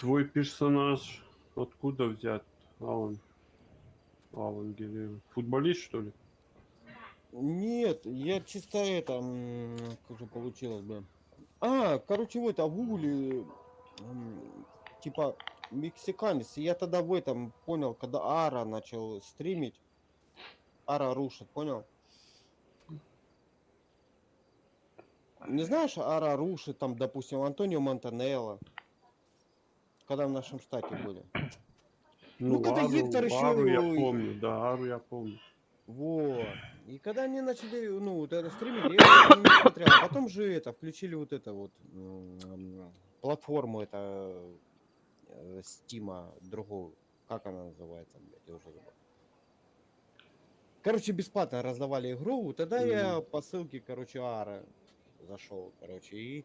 Твой персонаж откуда взят, Алан? Алан Геррера. Футболист, что ли? Нет, я чисто это, как же получилось бы. А, короче, вот, а в гугле, типа, мексиканец. Я тогда в этом понял, когда Ара начал стримить. Ара рушит, понял? Не знаешь, Ара рушит, там, допустим, Антонио Монтанелло. Когда в нашем штате были. Ну, когда Гектор ещё Ару я помню, да, Ару я помню. Вот. И когда они начали, ну, вот это стримить, я не смотрел. А потом же это, включили вот это вот, платформу, это, э, Стима, другую. Как она называется, блядь, я уже забыл. Короче, бесплатно раздавали игру. Тогда я по ссылке, короче, Ара зашел, короче. И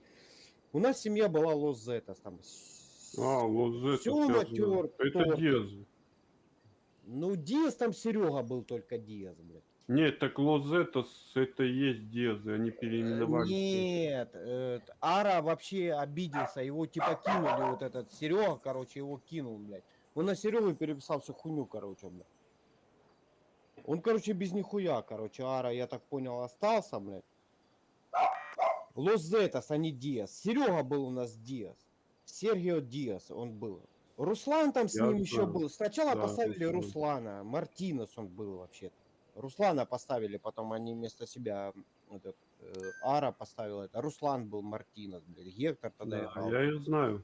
у нас семья была Лос Зетас, там. А, Лозет. всё натер, Это. Диаз. Ну, Диас там Серега был только Диас, блядь. Нет, так Лозетас это и есть Диазы, они переименовали. Нет, э, Ара вообще обиделся, его типа кинули, вот этот Серега, короче, его кинул, блядь. Он на Серегу переписал всю хуйню, короче, блядь. Он, короче, без нихуя, короче, Ара, я так понял, остался, блядь. Лос Зетас, а не Диас. Серега был у нас Диас. Сергио Диас он был. Руслан там с Я ним еще был. Сначала Да, поставили Руслан. Руслана. Мартинес он был вообще-то. Руслана поставили, потом они вместо себя этот, э, Ара поставил это. Руслан был Мартинес, блядь. Гектор тогда Да, играл. я их знаю.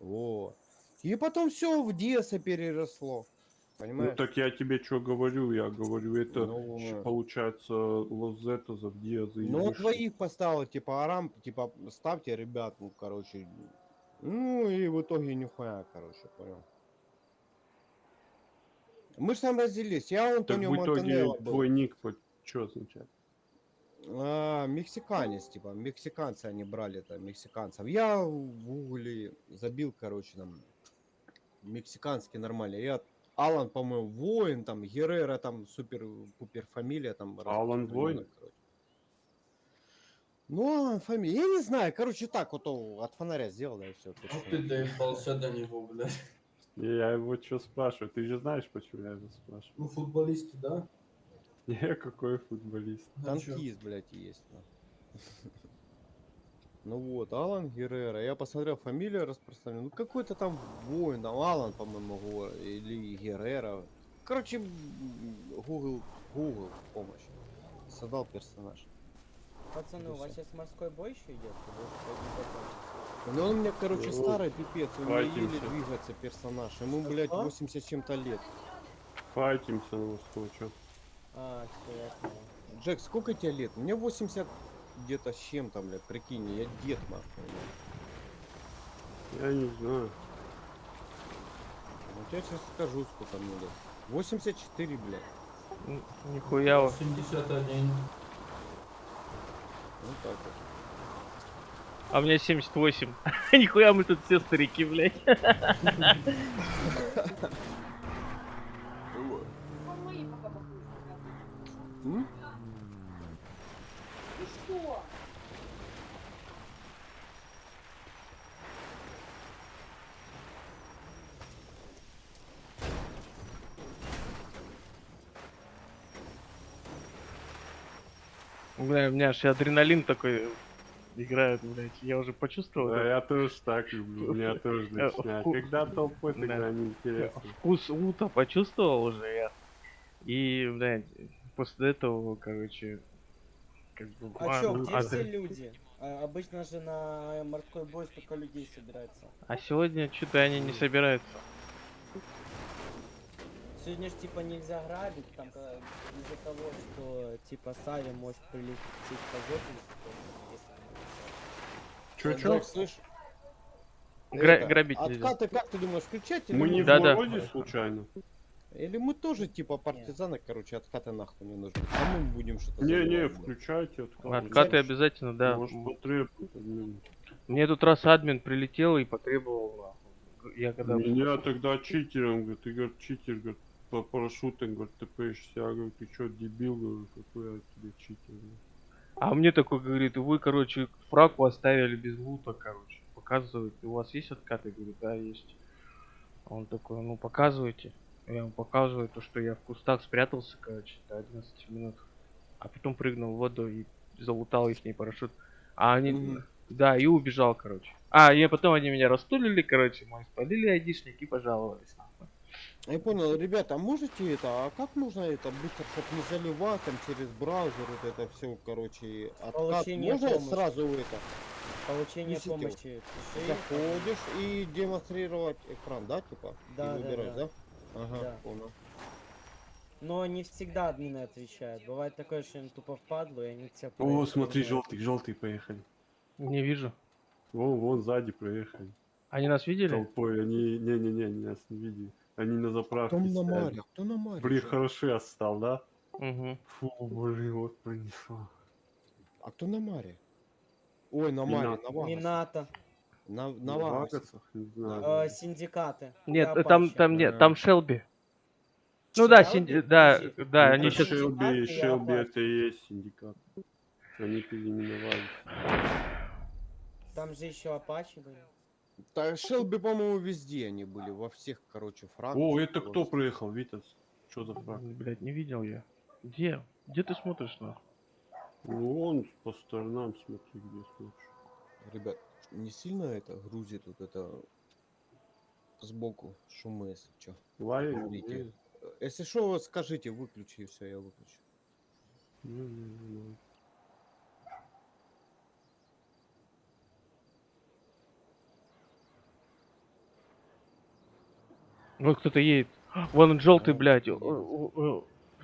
Вот. И потом все в Диаса переросло. Ну Понимаешь? так я тебе что говорю, я говорю, это Ну, щ- э. получается Лозетазов, Диазы и Ну, двоих поставил, типа, Арам, типа, ставьте, ребят, ну, короче. Ну, и в итоге нихуя, короче, понял. Мы же там разделились. Я Так Антонио в итоге Монтанелло был. твой ник что означает? А, мексиканец, типа, мексиканцы они брали это, мексиканцев. Я в гугле забил, короче, там, мексиканский нормально. Я Алан, по-моему, воин, там, Геррера, там, супер-пупер фамилия, там. Алан Воин? короче. Ну, Алан фамилия, я не знаю, короче, так вот о, от фонаря сделал, да, и все. Ну ты доебался до него, блядь. Я его что спрашиваю? Ты же знаешь, почему я его спрашиваю? Ну футболисты, да? Не, какой футболист. Чё? Танкист, блядь, есть. да. Ну вот, Алан Геррера. Я посмотрел, фамилия распространена. Ну какой-то там воин, там Алан, по-моему, или Геррера. Короче, Google, Google помощь. Создал персонаж. Пацаны, у вас сейчас морской бой еще идет? Ну он у меня, короче, старый пипец, у него еле двигается персонаж. Ему, блядь, А? 80 с чем-то лет. Файтимся, ну что, чё? А, все, я понял. Джек, сколько тебе лет? Мне 80 где-то с чем-то, блядь, прикинь, я дед, нахуй. блядь. Я не знаю. Вот я сейчас скажу, сколько мне лет. 84, блядь. Нихуя. вот. 71. Вот так вот. А мне 78. Нихуя мы тут все старики, блядь. М? Бля, у меня аж адреналин такой играет, блядь. Я уже почувствовал Да, этот я тоже так люблю, меня тоже Э, начинает. Когда толпой, Да. тогда неинтересно. вкус лута почувствовал уже я. И, блядь, после этого, короче, как бы... А чё, где а- все люди? А, обычно же на морской бой столько людей собирается. А сегодня что-то они не собираются. Сегодня ж типа нельзя грабить, там из-за того, что типа Сави может прилететь по жопе, если Чё, чё? слышь? Гра- это, грабить нельзя. Откаты как ты думаешь, включать или Мы не в. Володе случайно? Или мы тоже типа партизаны, короче, откаты нахуй не нужны. А мы будем что-то Не-не, включайте откаты. Откаты обязательно, да. Может потребует админ. Мне тут раз админ прилетел и потребовал. Я когда... Меня тогда читером, говорит, ты, говорит, читер, говорит, по парашютам, говорит, ТПшься. Я говорю, ты чё, дебил, говорю, какой я тебе читер. А мне такой говорит, вы, короче, фраку оставили без лута, короче. показывает, у вас есть откаты? Я говорю, да, есть. Он такой, ну показывайте. Я ему показываю то, что я в кустах спрятался, короче, до 11 минут. А потом прыгнул в воду и залутал их парашют. А они, Мгм. да, и убежал, короче. А, и потом они меня растулили, короче, мой спалили айдишник и пожаловались. Я понял, ребята, а можете это, а как можно это быстро, чтобы не заливать там через браузер вот это все, короче, откат? Получение Можно помощи. сразу это, Получение Несите. помощи. пиши. заходишь и демонстрировать экран, да, типа? Да, и да, выбираешь, да. да? Ага, Да. понял. Но не всегда админы отвечают. Бывает такое, что им тупо впадло, и они тебя О, смотри, желтый, желтый поехали. Не вижу. Вон, вон сзади проехали. Они нас видели? Толпой, они, не-не-не, они нас не видели. Они на заправке Кто на маре? Кто на маре? Блин, же? хороший отстал, да? Угу. Фу, блин, вот пронесло. А кто на маре? Ой, на маре, на Вагасах. Минато. На, на На Вагасах. Не знаю. э, синдикаты. Нет, э, там, Апачи. там нет, Ага. там Шелби. Ну да, синди... да, да, Ну, они сейчас... Шелби, Шелби Апачи. это и есть синдикат. Они переименовали. Там же еще Апачи были. Да, Шелби, по-моему, везде они были, во всех, короче, фракциях. О, это кто проехал, Витас? Что за фраг? Блять, не видел я. Где? Где ты смотришь на? Ну он по сторонам смотри, где смотришь. Ребят, не сильно это грузит вот это сбоку шумы, если что. Лай. Если что, скажите, выключи, и все, я выключу. Вот кто-то едет. Вон он желтый, блядь.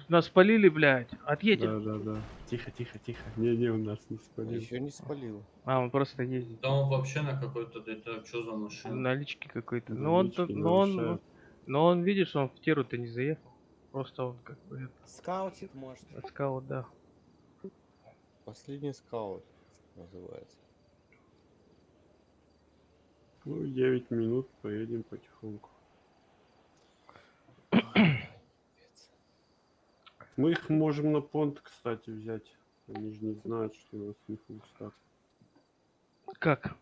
Нас спалили, блядь. Отъедем. Да, да, да. Тихо, тихо, тихо. Не-не, у нас не спалил. Еще не спалил. А, он просто ездит. Да он вообще на какой-то, это что за машина? Налички какой-то. Ну он, но он, но он, видишь, он в теру-то не заехал. Просто он как бы это, Скаутит, может. скаут, да. Последний скаут называется. Ну, 9 минут, поедем потихоньку. Мы их можем на понт, кстати, взять. Они же не знают, что у нас не фулстак. Как?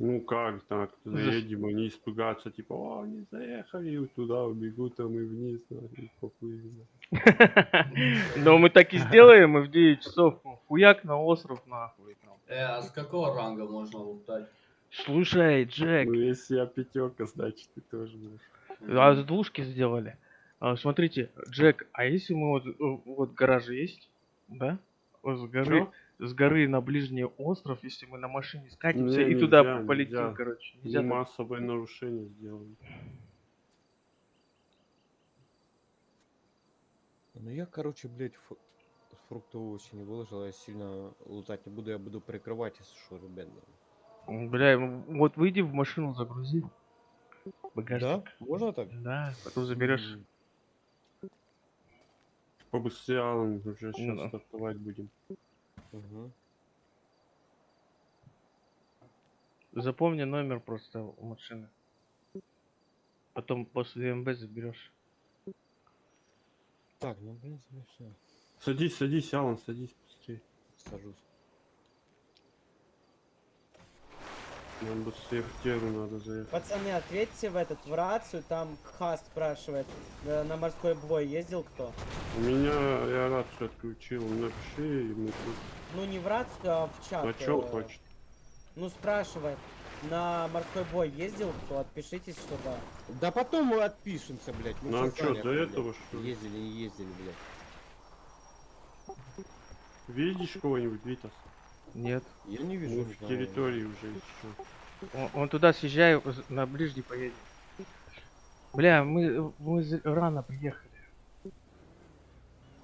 Ну как так, заедем, они испугаются, типа, о, они заехали, туда убегут, а мы вниз, да, и поплыли. Но мы так и сделаем, мы в 9 часов хуяк на остров нахуй. Э, а с какого ранга можно лутать? Слушай, Джек, Ну если я пятерка, значит ты тоже будешь. а с двушки сделали. А, смотрите, Джек, а если мы вот, э, вот гараж есть, да? Вот с горы, Чё? с горы на ближний остров, если мы на машине скатимся Не, и туда нельзя, полетим, нельзя. короче. Нельзя так? массовое нарушение сделали. Ну я, короче, блядь, фу- фрукты овощи не выложил, я сильно лутать не буду, я буду прикрывать, если что, ребят. Бля, ну, вот выйди в машину, загрузи. Да? Багажник. Можно так? Да, потом заберешь. Побыстрее, уже сейчас Ну. стартовать будем. Угу. Запомни номер просто у машины. Потом после МБ заберешь. Так, ну, в принципе, все. Садись, садись, Алан, садись быстрее. Сажусь. Нам быстрее в теру надо заехать. Пацаны, ответьте в этот, в рацию, там Кха спрашивает, э, на морской бой ездил кто? У меня, я рацию отключил, напиши, и тут... Ну не в рацию, а в чат. А чё э, хочет? Ну спрашивает, на морской бой ездил кто? Отпишитесь, что да. Да потом мы отпишемся, блядь. мы Нам щас чё, до блядь. этого, что ли? Ездили, не ездили, блядь. Видишь кого-нибудь, Витас? Нет. Я не вижу. Мы в территории уже еще. Он, он туда съезжай, з- на ближний поедем. Бля, мы, мы рано приехали.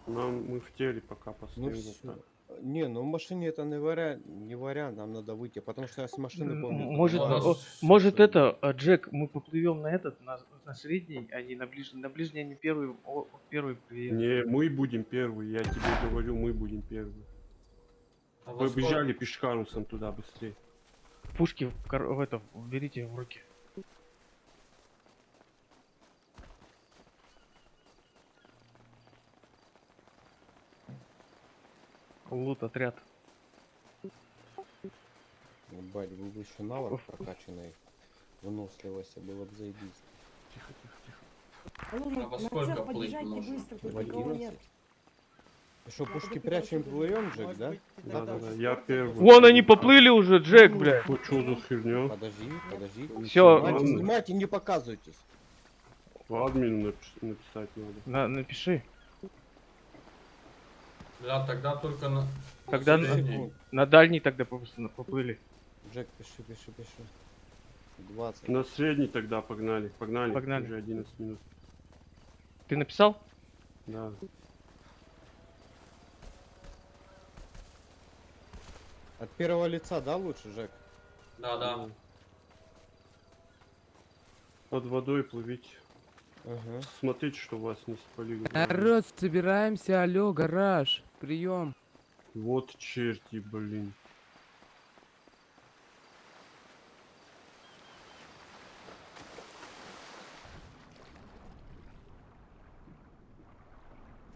Нам мы в теле пока Ну постоим. так. Не, ну в машине это не вариант, не вариант, нам надо выйти, потому что я с машины помню. Может, Ну, о, может это, а, Джек, мы поплывем на этот, на, на средний, а не на ближний. На ближний они первый, о, первый приедут. Не, мы будем первые, я тебе говорю, мы будем первые. А во Побежали пешкарусом туда быстрее. Пушки в, кор- в это, берите в руки. Лут отряд. Ебать, был бы еще навык прокачанный. Выносливость было бы заебись. Тихо, тихо, тихо. А во на сколько плыть тут В никого 11. Что, Надо пушки прячем Может Джек, да? Да, да, да, я первый. Вон они поплыли уже, Джек, блядь. Ну что за херня? Подожди, подожди. Всё, Снимайте, снимайте, не показывайтесь. Админу напиш- написать надо. На, напиши. Да, тогда только на... Тогда на на- дальний тогда просто поплыли. Джек, пиши, пиши, пиши. 20. На средний тогда погнали. Погнали. Погнали. Уже 11 минут. Ты написал? Да. От первого лица, да, лучше, Жек? Да, да. Под водой плывите. Ага. Смотрите, что вас не спалили. Народ, собираемся, алло, гараж, прием. Вот черти, блин.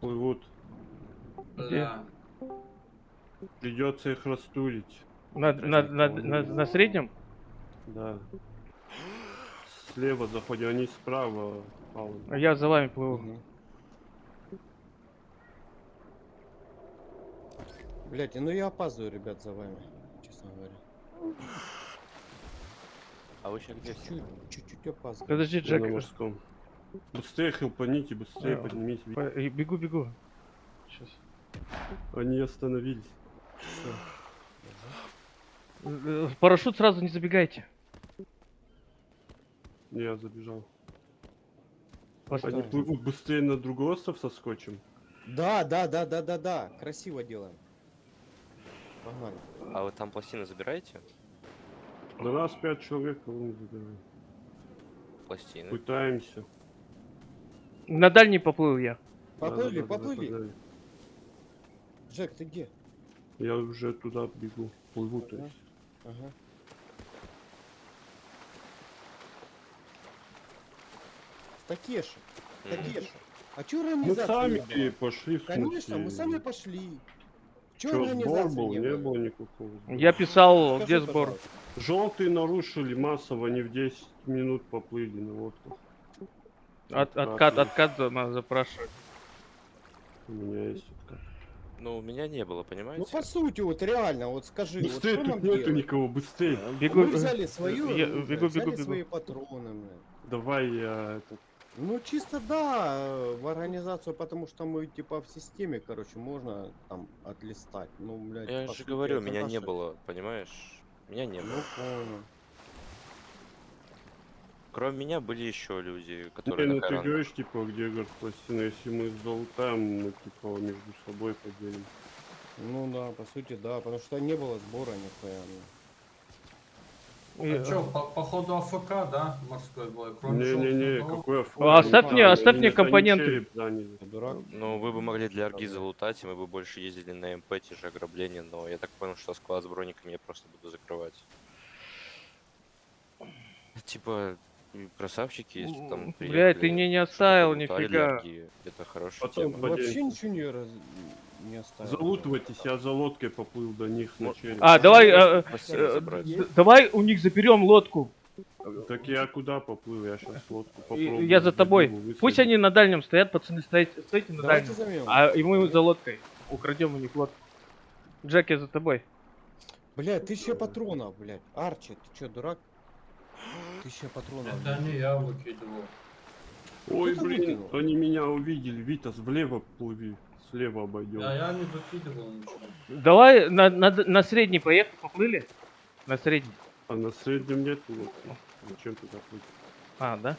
Плывут. Бля. Придется их растулить. На, на, на, на, на среднем? Да. Слева заходим, они справа. Алан. А Я за вами плыву. Мгм. Блять, ну я опаздываю, ребят, за вами, честно говоря. А вы сейчас где? Чуть-чуть, чуть-чуть опаздываю. Подожди, Я Джек. на морском. Быстрее хелпаните, быстрее А, поднимите. по- э, Бегу, бегу. Сейчас. Они остановились. Э, В парашют сразу не забегайте. Я забежал. Они плывут быстрее на другой остров со скотчем. Да, да, да, да, да, да. Красиво делаем. Погнали. А вы там пластины забираете? На нас пять человек, кого мы забираем. Пластины. Пытаемся. На дальний поплыл я. Поплыли, Да-да-да, поплыли. нападали. Жек, ты где? Я уже туда бегу. Плыву, то Ага. есть. Ага. Такеши. Такеши. А чё Мы организация сами не пошли в Конечно, мы сами пошли. Чё Чё, сбор был? не Не было? было никакого. сбора. Я писал, Скажи, где сбор. пожалуйста. Желтые нарушили массово, они в 10 минут поплыли на лодках. От, откат, откат надо запрашивать. У меня есть откат. Ну, у меня не было, Ну понимаете? по сути, вот реально, вот скажи, вот Быстрее, тут нам нету делать? никого, быстрее. Бегу. Мы взяли свою, Я- оружие, бегу, взяли бегу, бегу. свои патроны, блин. Давай я этот. Ну чисто да, э, в организацию, потому что мы типа в системе, короче, можно там отлистать. Ну, блядь, Я же сути, говорю, меня не наше- было, понимаешь? Меня не Ну было. понял. Кроме меня были еще люди, Не, которые ну на ты говоришь, типа, где говорит пластина, если мы залутаем, ну, типа, между собой поделим. Ну да, по сути, да, потому что не было сбора нихуя. ну. И- А чё, по, походу АФК, да, морской бой? Кроме Не-не-не, какой А, оставь мне- оставь мне компоненты. череп заняли. Ты дурак? Ну, вы бы могли для Арги залутать, и мы бы больше ездили на МП, те же ограбления, но я так понял, что склад с брониками я просто буду закрывать. Типа, и красавчики, если М, там блядь, приехали, ты мне не оставил нифига. Это хорошая Потом тема. по- Вообще ничего не, раз... не оставил. Залутывайтесь, я за лодкой поплыл до них на череп. А, давай, Просто э, давай у них заберем лодку. Так я куда поплыл? Я сейчас лодку попробую. Я за тобой. Пусть они на дальнем стоят, пацаны, стоите, стойте на Давайте дальнем. займем. А и мы за лодкой. Украдем у них лодку. Джек, я за тобой. Блядь, тысяча патронов, блядь. Арчи, ты чё, дурак? Тысяча патронов. Это не я выкидывал. Ой, блин, выкинул. они меня увидели. Витас, влево плыви. Слева обойдем. Да, я не выкидывал ничего. Давай на, на, на средний поехали, поплыли? На средний. А на среднем нет лодки. Зачем туда плыть? А, да?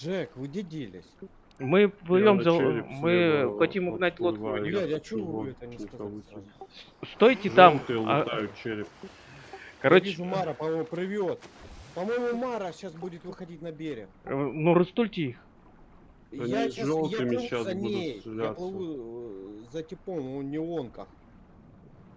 Жек, вы где делись? Мы плывем за... череп Мы слева хотим угнать лодку. Блядь, а чё вы это не сказали? Стойте там. Желтые а, лутают череп. Я короче, вижу, Мара, по-моему, плывет. По-моему, Мара сейчас будет выходить на берег. э, ну растульте их. Они я с щас, я плыву щас за ней. Я плыву э, за типом в неонках.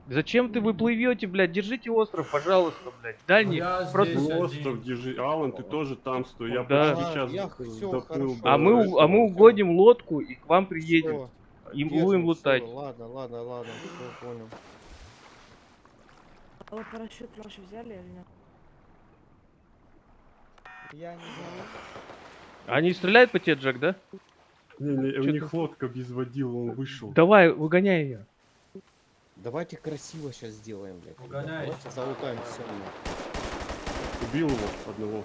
Зачем ты вы плывете, блядь? Держите остров, пожалуйста, блядь. Дальний. Я просто- здесь Ну, остров держи. Алан, ты тоже там стой. Я Да. почти А, сейчас я доплыл А мы, а мы угодим лодку и к вам приедем. Всё, И держим, будем лутать. Ладно, ладно, ладно, все понял. А вы парашют наш взяли или нет? Я не знаю. Они стреляют по тебе, Джек, да? Не, не, у них лодка без водила, он вышел. Давай, выгоняй ее. Давайте красиво сейчас сделаем, блядь. Угоняйте. Давайте залутаем все. Убил его одного.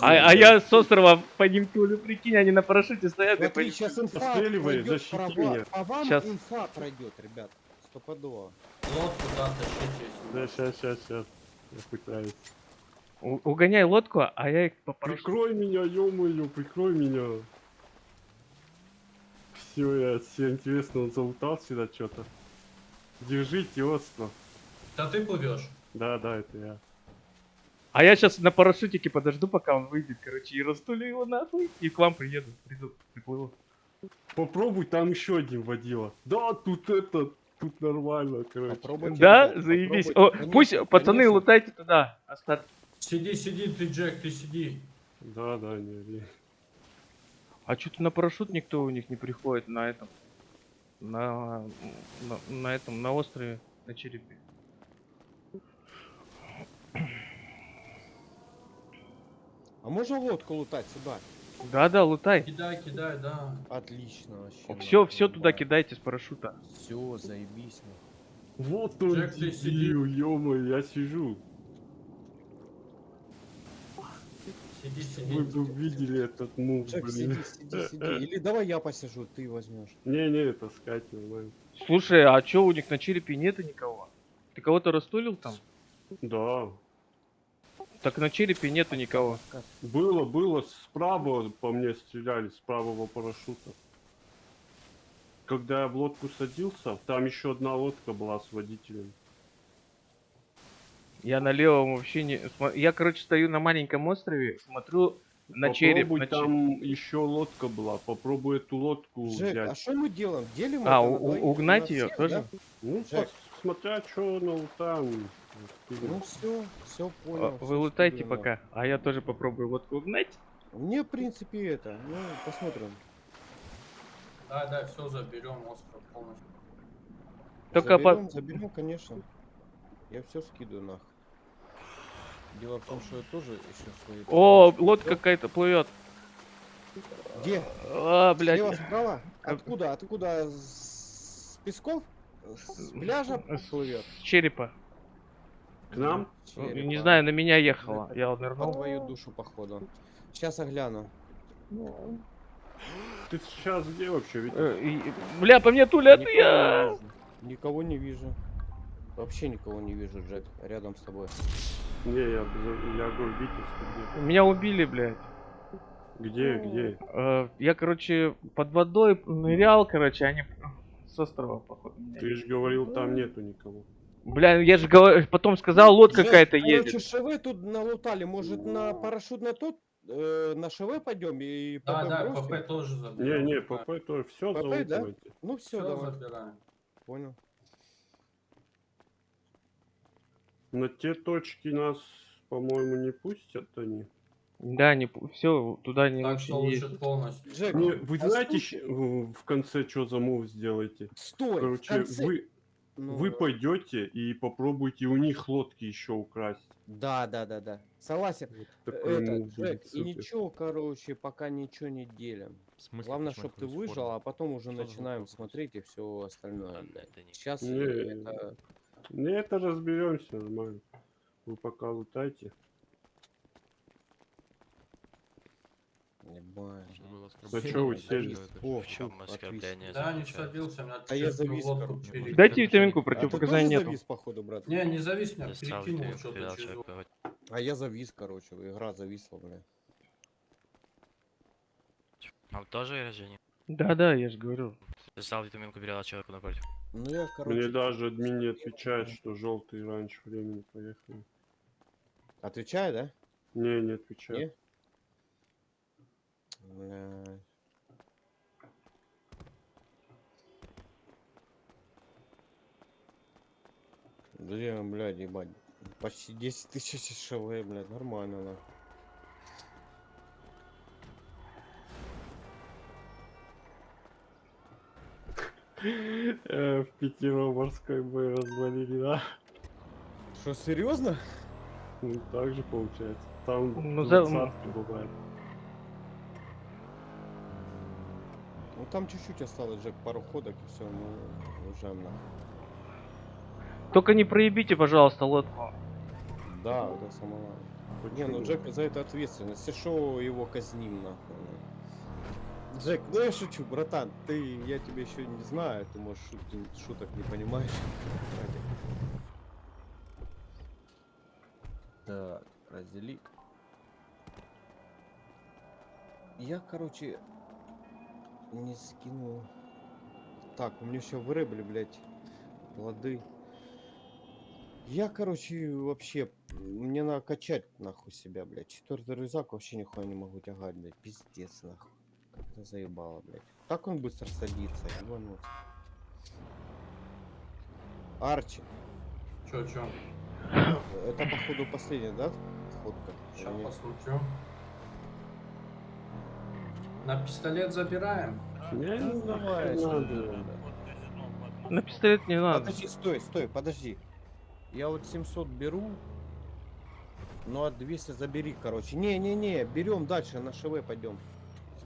А, а я с острова по ним тулю, прикинь, они на парашюте стоят и Смотри, ним сейчас инфа Постреливай, пройдет защити права- меня. По вам Щас. инфа пройдет, ребят. Стопудово. Лодку, да, тащите. Да, сейчас, сейчас, сейчас. Я пытаюсь. У- Угоняй лодку, а я их по парашюту. Прикрой меня, ё-моё, прикрой меня. Все, я все интересно, он залутал сюда что-то. Держите остров. Да ты плывешь. Да, да, это я. А я сейчас на парашютике подожду, пока он выйдет, короче, и растулю его нахуй, и к вам приеду, приду, приплыву. Попробуй, там еще один водила. Да, тут это, тут нормально, короче. Попробуйте, Да, заебись. попробуйте. О, Конечно, пусть, пацаны, конечно. лутайте туда. Остат... Сиди, сиди, ты, Джек, ты сиди. Да, да, не, не. А что-то на парашют никто у них не приходит на этом. На, на, на этом, на острове, на черепе. А можно лодку лутать сюда? Да-да, лутай. Кидай, кидай, да. Отлично вообще. Все, все туда кидайте с парашюта. Все, заебись. Вот он, Джек, ты ё-моё, я сижу. Сиди, сиди. Вы бы видели этот мув, Джек, блин. сиди, сиди, сиди. Или давай я посижу, ты возьмешь. Не-не, таскать нормально. Слушай, а чё у них на черепе нету никого? Ты кого-то растулил там? Да. Так на черепе нету никого. Было, было, справа по мне стреляли, с правого парашюта. Когда я в лодку садился, там еще одна лодка была с водителем. Я на левом вообще не... Я, короче, стою на маленьком острове, смотрю на череп. Попробуй, на череп. там еще лодка была. Попробуй эту лодку Джек, взять. а что мы делаем? Делим А, у- на угнать на её всех, тоже? да? Ну, смотря что на там. Ну все, все А, понял. Вы всё лутайте скидываю. пока, а я тоже попробую лодку угнать. Мне, в принципе, это, ну, посмотрим. Да, да, все заберем остров полностью. Только по- заберем, заберем, конечно. Я все скидываю нахуй. Дело в том, что я тоже еще свои... О, лодка какая-то плывет. Где? А, блядь. Слева, справа? Как- Откуда? Откуда? С песков? С пляжа плывет? с черепа. К нам? Ну, Черепа. Не знаю, на меня ехала. Я По нырнул. твою душу, походу. Сейчас огляну. Ты сейчас где вообще? Ведь Э, и- Бля, по мне тулят, Никого я... Никого не вижу. Вообще никого не вижу, Джек, рядом с тобой. Не, я, я говорю, Витебск Меня убили, блядь. где? Где, где? Э, Я, короче, под водой нырял, короче, они с острова, походу. Ты же говорил, там нету никого. Бля, я же говорю, потом сказал, лодка какая-то короче, едет. ШВ тут налутали. Может, на парашют на тот, э, на ШВ пойдем и Да, да, бросим? ПП тоже Не, заберем. не, ПП тоже все ПП, да? Ну все, Все давай. забираем. Понял. На те точки нас, по-моему, не пустят они. Да, не все, туда не Так что лучше ездить. полностью. Джек, Не, вы а знаете, щ- в конце что за мув сделаете? Стой, Короче, конце- вы, Ну, вы пойдете и попробуйте у них лодки еще украсть. Да, да, да, да. Согласен. Такой Это, мув Джек, будет и ничего, короче, пока ничего не делим. Смысле, Главное, чтобы ты выжил, а потом уже Что начинаем смотреть и все остальное. Да, это Сейчас Не, это... Не, это разберемся нормально. Вы пока лутайте. Ебать. Что Да чё вы сели? О, В чем оскорбление? Да, не садился, меня А я завис, лодку короче. перекинул. Дайте витаминку, А ты противопоказаний тоже нету. завис, походу, брат? Не, не завис, меня перекинул что-то через А я завис, короче, игра зависла, бля. А вы тоже рождение? Да-да, я же говорю. Взял витаминку, передал человеку напротив. Ну я, короче... Мне даже админ не отвечает, что желтый раньше времени поехали. Отвечаю, да? Не, не отвечает. Не? Бля. Блин, блядь, ебать. Почти 10 тысяч ШВ, блядь, нормально, да. В пятеро морской бой развалили, да? Что, серьезно? Ну, так же получается. Там Ну, за- бывает. Ну там чуть-чуть осталось, Джек, пару ходок и все, ну уже на. Только не проебите, пожалуйста, лодку. Да, это самое. Не, ну Джек за это ответственность. Если шо, его казним нахуй. Джек, ну я шучу, братан, ты, я тебя еще не знаю, ты можешь шутки- шуток не понимаешь. Так, раздели. Я, короче, не скину. Так, у меня еще вырыбли, блядь, плоды. Я, короче, вообще, мне надо качать нахуй себя, блядь. Четвертый рюкзак вообще нихуя не могу тягать, блядь. Пиздец, нахуй. Как-то заебало, блядь. Так он быстро садится, ебануться. Арчи, Чё, чё? это походу последняя, да? Фотка? Сейчас Или посмотрю. На пистолет забираем. Я не Ну, давай. На пистолет не надо. Подожди, стой, стой, подожди. Я вот 700 беру. Ну, а 200 забери, короче. Не-не-не, берем дальше, на ШВ пойдем.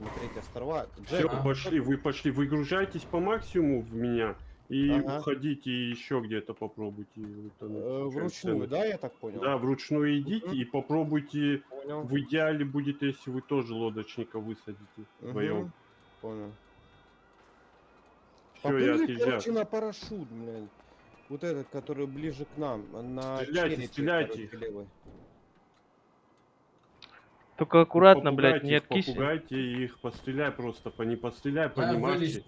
Смотреть острова. Все, Джек, Ага. пошли, вы пошли, выгружайтесь по максимуму в меня и Ага. уходите еще где-то попробуйте. утонуть, э, вручную, да, я так понял? Да, вручную идите Мгм. и попробуйте. Понял. В идеале будет, если вы тоже лодочника высадите вдвоем. Мгм, Понял. Все, я Поплыли, отъезжаю. короче, на парашют, блядь. Вот этот, который ближе к нам. На Стреляйте, черепе, стреляйте. короче, левый. Только аккуратно, блядь, не откись. Попугайте их, постреляй просто, по не постреляй, по Да, не вылез. марши.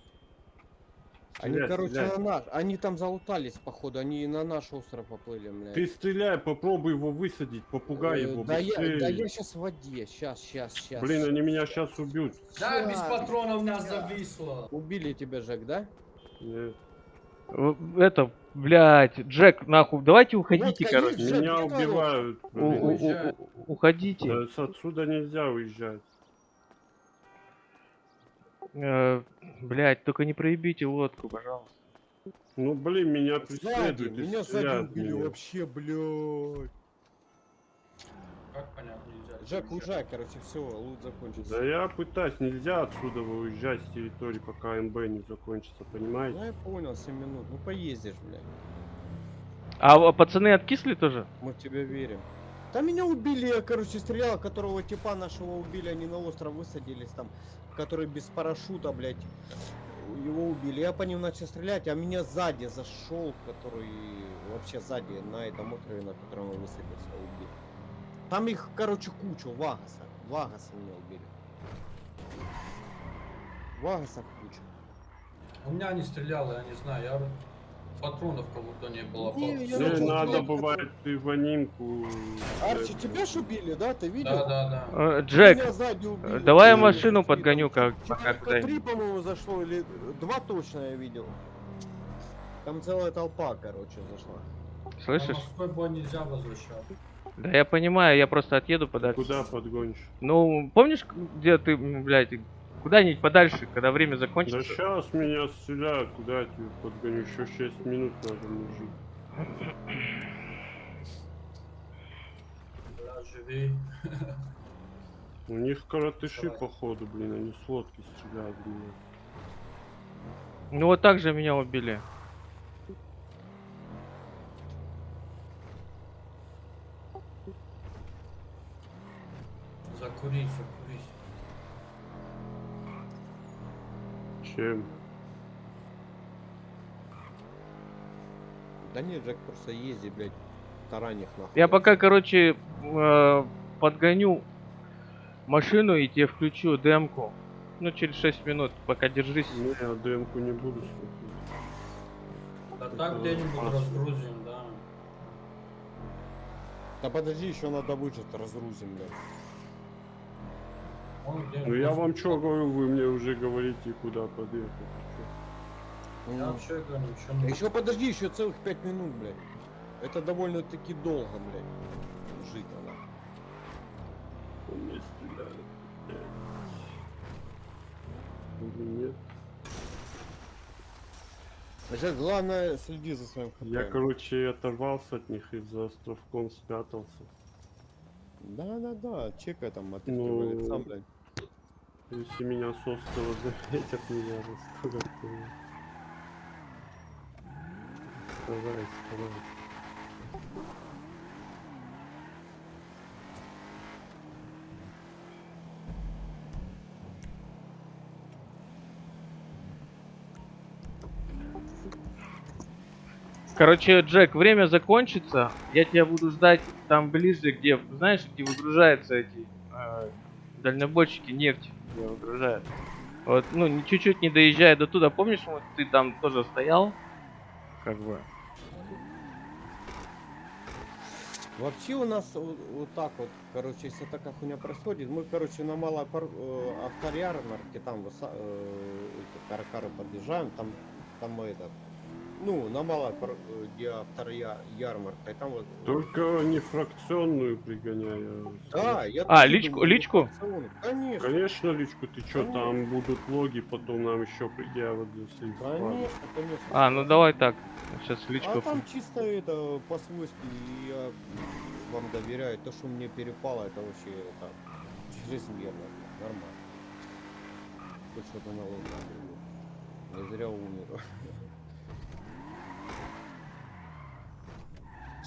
Они, Стреляй, короче, стреляй. на наш. Они там залутались, походу. Они на наш остров поплыли, блядь. Ты стреляй, попробуй его высадить, попугай Э, его, да, я, да я сейчас в воде. Сейчас, сейчас, сейчас. Блин, они меня сейчас убьют. Да, без патронов нас зависло. Убили тебя, Жек, да? Нет. Это, блядь, Джек, нахуй, давайте уходите, Вот, короче. Жек, Меня убивают. У- у- у- у- уходите. Да, с отсюда нельзя уезжать. Э, Блядь, только не проебите лодку, пожалуйста. Ну блин, меня преследуют меня сзади убили меня. вообще, блядь. Как понять нельзя? Жек, уезжай, короче, все, лут закончился. Да я пытаюсь, нельзя отсюда уезжать с территории, пока МБ не закончится, понимаете? Ну я понял, 7 минут. Ну поездишь, блядь. А а пацаны откисли тоже? Мы в тебя верим. Там меня убили, я, короче, стрелял, которого типа нашего убили, они на остров высадились там, который без парашюта, блядь. Его убили. Я по ним начал стрелять, а меня сзади зашел, который вообще сзади на этом острове, на котором я высадился, убил. Там их, короче, кучу, Вагаса. Вагаса меня убили. Вагасов куча. У меня не стреляло, я не знаю, я патронов как будто не было. Не, я Не надо бывает ты в анимку. Арчи, тебя ж убили, да? Ты видел? Да, да, да. Э, Джек, давай я машину подгоню, как пока три, по-моему, зашло, или два точно я видел. Там целая толпа, короче, зашла. Слышишь? бой нельзя возвращать. Да я понимаю, я просто отъеду подальше. Куда подгонишь? Ну, помнишь, где ты, блядь, куда-нибудь подальше, когда время Да закончится? сейчас меня стреляют, куда я тебе подгоню? Еще 6 минут надо мужик. Бля, живи. У них коротыши Давай. походу, блин, они с лодки стреляют меня. Ну вот так же меня убили. Закурить, закурить. Чем? Да нет, Джек просто ездит, блядь, таранях нахуй. Я пока, короче, э, подгоню машину и тебе включу демку. Ну, через 6 минут, пока держись. Не, я демку не буду слушать. Да так где-нибудь разгрузим, да. Да подожди, еще надо выжить, разгрузим, блядь. Ну я вам что говорю, вы мне уже говорите, куда подъехать. Я вообще говорю, ничего не... Еще подожди, еще целых пять минут, блядь. Это довольно-таки долго, блядь. Жить надо. Он стреляет. Или нет? Жек, главное, следи за своим хп. Я, короче, оторвался от них и за островком спрятался. Да, да, да, чекай там, Ну, отыгрывает сам, блядь. Если меня с острова заметят, меня я- Стараюсь, стараюсь. Короче, Джек, время закончится. Я тебя буду ждать там ближе, где, знаешь, где выгружаются эти э, дальнобойщики, нефть, где выгружают. Вот, ну, чуть-чуть не доезжая до туда, помнишь, вот ты там тоже стоял? Как бы. Вообще у нас вот, вот так вот, короче, если такая хуйня происходит, мы, короче, на малой пар- э, авторярмарке, там э, каракары подъезжаем, там, там мы этот, ну, на э, где авторярмарка, и там вот... Только не фракционную пригоняю. Да, я А, личку- думаю, личку? Конечно, Конечно, личку, ты чё, Конечно. там будут логи, потом нам еще предъявят за конечно, конечно. А, ну давай так. Сейчас личку. А там чисто это по-свойски я вам доверяю. То, что мне перепало, это вообще это чрезмерно. Нормально. Хоть что-то налоговое. Я зря умер.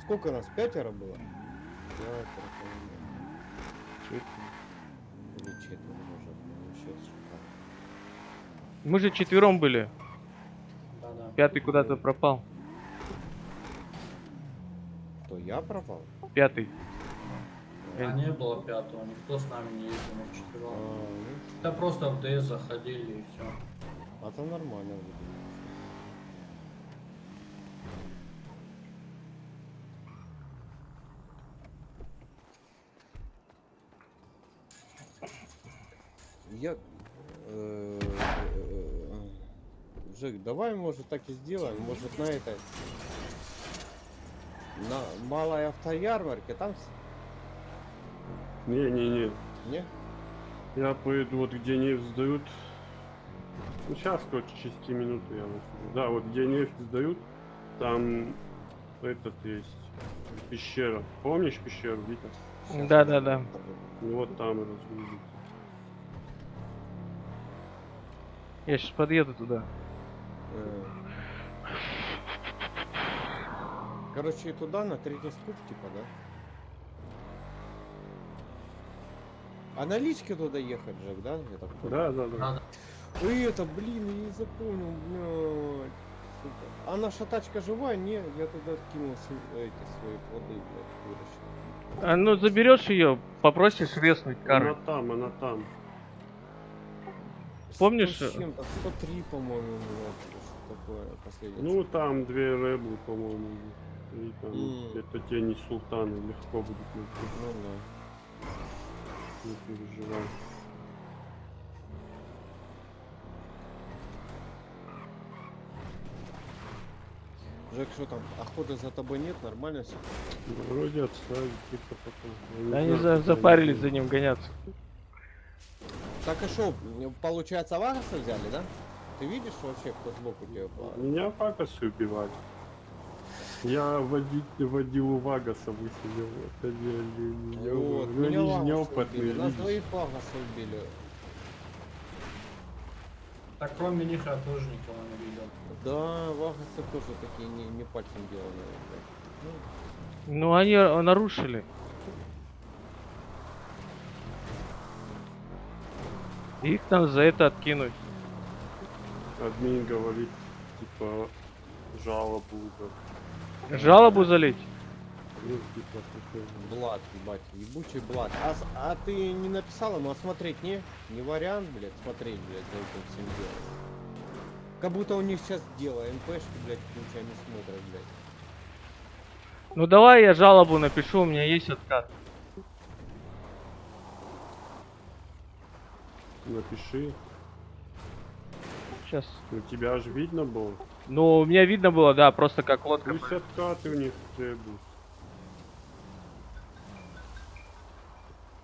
Сколько нас? Пятеро было? Пятеро, по-моему. Или четверо, может. Вообще шикарно. Мы же четвером были. Да-да. Пятый куда-то пропал. Кто, я пропал? Пятый. А не было пятого, никто с нами не ездил, мы А, вчетвером. ну, Да просто в ДС заходили и все. а то нормально. Я... э, э, Жек, давай, может, так и сделаем. Может, на этой... На малой автоярмарке там... Не-не-не, Не? я поеду вот где нефть сдают. Ну сейчас, короче, через 10 минут я увижу. Да, вот где нефть сдают, там этот есть пещера. Помнишь пещеру, Витя? Да, да, да. Вот там и разгрузится. Я сейчас подъеду туда. Э. Короче, туда на третий скуп, типа, да? А на личке туда ехать, Джек, да? Я так понял? Да, да, да. Надо. Ой, это, блин, я не запомнил, блядь. Сука. А наша тачка живая? Не, я туда кинул эти свои плоды, блядь, выращенные. А, ну заберешь ее, попросишь резнуть Она кары. там, она там. Помнишь, Сто с э, чем-то, 103, по-моему, такое последнее. Ну там две рэблы, по-моему. И там М. это тени султана легко будет найти. Ну да. Не переживай. Жек, что там, охоты за тобой нет, нормально все? Ну, Вроде отставить, типа потом. Они за- запарились за ним гоняться. Так и что, получается, Вагаса взяли, да? Ты видишь вообще, кто сбоку тебя по- Меня Вагасы убивали. Я водить, водил у Вагаса высидел. Это не, не, Вот, ну, меня они неопытные, убили, Нас двоих Вагаса убили. Так кроме них я тоже никого не видел. Да, Вагасы тоже такие не, не пальцем деланные. блядь. Ну они нарушили. Их там за это откинуть. Админ говорит, типа, жалобу, да. Жалобу залить? Типа. Ну, Блад, ебать, ебучий блад. А, а ты не написал ему, а смотреть не? Не вариант, блядь, смотреть, блядь, за этим всем делом. Как будто у них сейчас дело, МПшки, блядь, не смотрят, блядь. Ну давай я жалобу напишу, у меня есть откат. напиши. Сейчас. У тебя аж видно было. Ну, у меня видно было, да, просто как лодка. Пусть откаты у них требуют.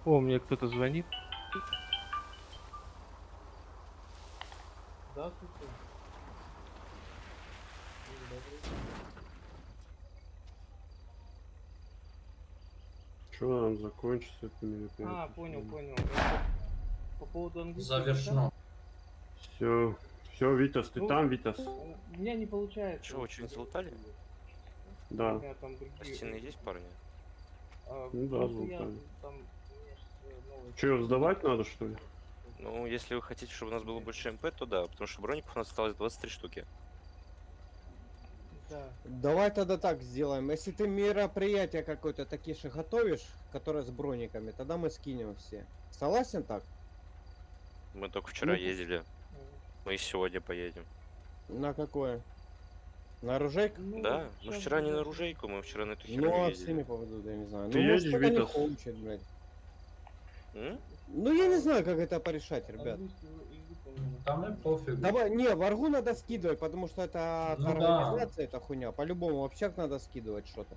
О, мне кто-то звонит. Здравствуйте. Что нам закончится? Это мероприятие? а, понял, понял. По поводу английского. Завершено. Все, все, Витас, ты Ну, там, Витас? У меня не получается. Вы что-нибудь залутали? У Да. меня там другие. Пластины есть, парни? А, Ну да, золотали. там, у э, Че, сдавать надо, что ли? Ну, если вы хотите, чтобы у нас было больше МП, то да, потому что броников у нас осталось 23 штуки. Да. Давай тогда так сделаем. Если ты мероприятие какое-то такие же готовишь, которое с брониками, тогда мы скинем все. Согласен так? Мы только вчера Ну, ездили, мы и сегодня поедем. На какое? На оружейку? Ну, да, мы вчера не на оружейку, мы вчера на эту херню Ну, а ездили. всеми поведут, я не знаю. Ты ну, может, едешь, не Витас? хочет, блядь. М? Ну, я не знаю, как это порешать, ребят. Да мне пофиг. Давай, не, варгу надо скидывать, потому что это Ну да. это хуйня. По-любому, в общак надо скидывать что-то.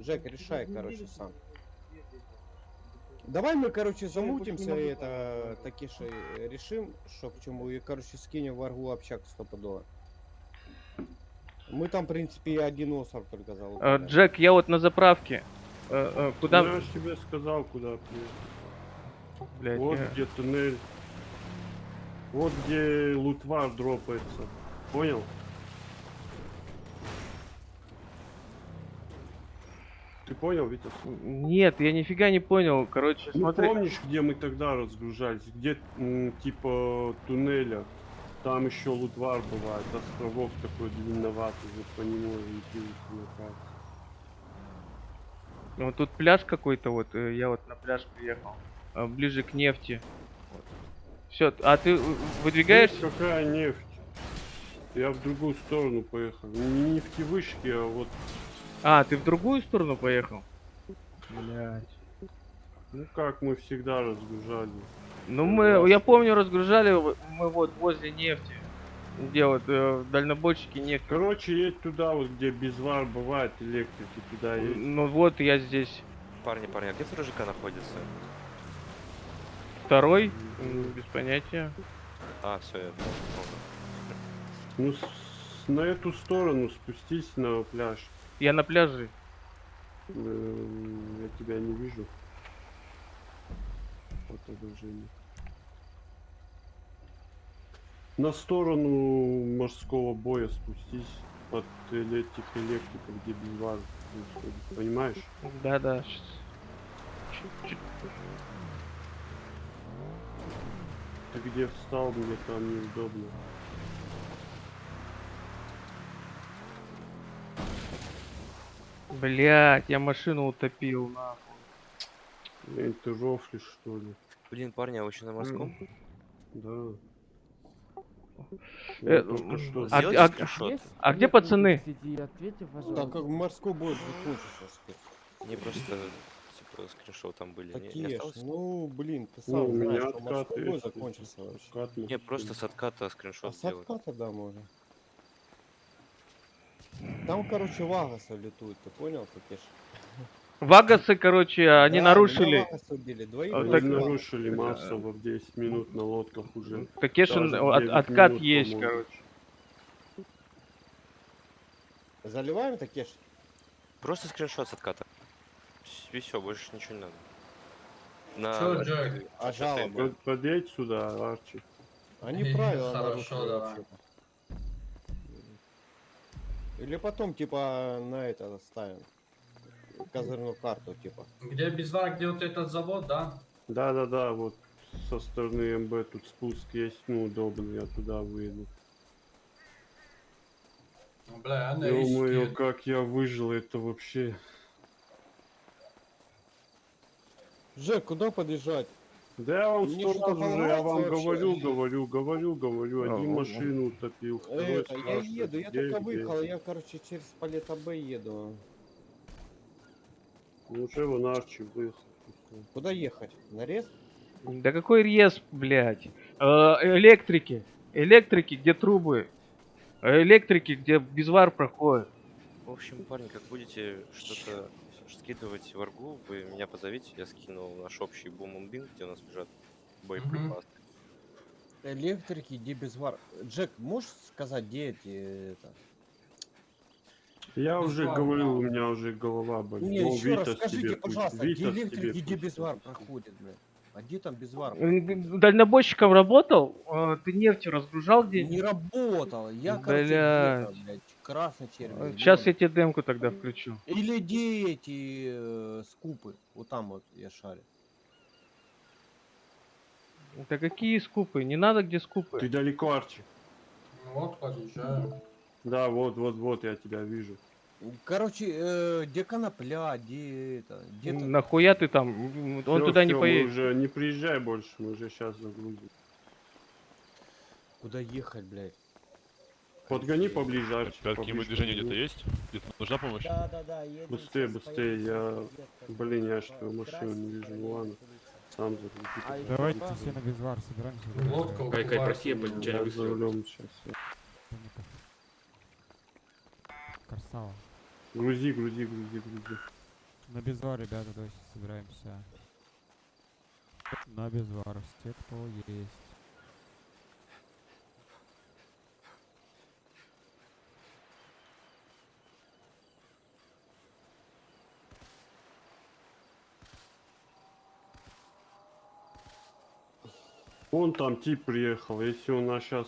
Жек, решай, короче, сам. Давай мы, короче, я замутимся и это сделать. таки же решим, что к чему, и, короче, скинем варгу общак стопудово. Мы там, в принципе, и один остров только Э, залутали. Джек, я вот на заправке. Э, э, Куда, Ну, я ж тебе сказал, куда приехать. блядь, Вот э, где туннель. Вот где лутвар дропается. Понял? Ты понял, Витас? Нет, я нифига не понял. Короче, Ну смотри. помнишь, где мы тогда разгружались? Где типа туннеля? Там еще лутвар бывает, островок такой длинноватый, вот по нему на карте. Вот тут пляж какой-то, вот э, я вот на пляж приехал. э, Ближе к нефти. Все, а ты э, выдвигаешься? Видишь, какая нефть? Я в другую сторону поехал. Не нефтевышки, а вот А, ты в другую сторону поехал? Блять. Ну как мы всегда разгружали. Ну мы, я помню, разгружали мы вот возле нефти. Где вот э, дальнобойщики нефть. Короче, едь туда, вот где безвар бывает, электрики, туда едь. Ну вот я здесь Парни, парни, а где второй ЖК находится? второй, м, без понятия. А, все, я вспомнил. Ну, с- на эту сторону спустись на пляж. Я на пляже. Эм, Я тебя не вижу. Отображение. На сторону морского боя спустись от этих электриков, где происходит. Понимаешь? Щас. Чуть-чуть. Ты где встал, мне там неудобно. Блять, я машину утопил, нахуй. Блин, ты рофлишь, что ли? Блин, парни, а вы еще на морском? Да. Э, что... а- а- скриншот. А где пацаны? Ответьте, Так как морской бой закончится. Мне просто, типа, скриншот там были. Не- Не, Такие ж, осталось? ну, блин, ты Ну, сам у меня знаешь, что откаты морской бой закончился вообще. откат Не, просто с отката А скриншот с сделать. отката, да, можно. Там, короче, вагасы летуют, ты понял, ж? Вагасы, короче, они Да, нарушили. убили, двоих А, так- нарушили массово в 10 минут на лодках уже. Даже от- 9 откат минут, есть, короче. Заливаем такие ж? Просто скриншот с отката. И все, больше ничего не надо. На... Чё, Джек? А жалобы? Под- Подъедь сюда, Арчи. Они правила хорошо, нарушили давай. Или потом, типа, на это ставим. Козырную карту, типа. Где Безвар, где вот этот завод, да? Да-да-да, вот со стороны МБ тут спуск есть, ну удобно, я туда выйду. Ну, Бля, я на Ё-моё, риске. как я выжил, это вообще... Жек, куда подъезжать? Да я вам сто что-то раз уже, я вам волноваться говорю, вообще. говорю, говорю, говорю, А, один ну, машину утопил, Это, я еду, я только выехал, я, короче, через Палета Б еду. Ну уже вон Арчи выехал. Куда ехать? На рез? Да какой рез, блядь? Э, Электрики. Электрики, где трубы? Э, Электрики, где безвар проходит. В общем, парни, как будете что-то скидывать в аргу, вы меня позовите, я скину наш общий бум бин, где у нас лежат боеприпасы. Электрики, где безвар. Джек, можешь сказать, где эти... Это... Я уже Безвар, говорил, да. у меня уже голова болит. Не, еще раз Витас скажите, тебе пусть- пожалуйста, где Витас электрик, тебе где безвар скажет. проходит, блядь? А где там безвар? М, Дальнобойщиком работал? А, Ты нефть разгружал где Не работал. Я, короче, Блядь. Красный червь. Сейчас я тебе демку тогда включу. Или где эти э, скупы? Вот там вот я шарю. Да какие скупы? Не надо где скупы. Ты далеко, Арчи. Ну вот, подъезжаю. Да, вот, вот, вот, я тебя вижу. Короче, э, где конопля, где это, где то Нахуя ты там? Он Всё, туда не всё, мы поедет. уже не приезжай больше, мы уже сейчас загрузим. Куда ехать, блядь? Подгони поближе, Арчи. Какие-нибудь движения где-то есть? Где-то нужна помощь? Да, да, да, едем. Быстрее, быстрее, я- блин, я что, машину не вижу, ну ладно. Сам загрузи. А Давайте все на безвар собираемся. Лодка Кай, Кай, прости, я укрывается. по- Я не за рулем сейчас. Красава. Грузи, грузи, грузи, грузи. На безвар, ребята, давайте собираемся. На безвар. Все, кто есть. Вон там тип приехал, если он нас сейчас...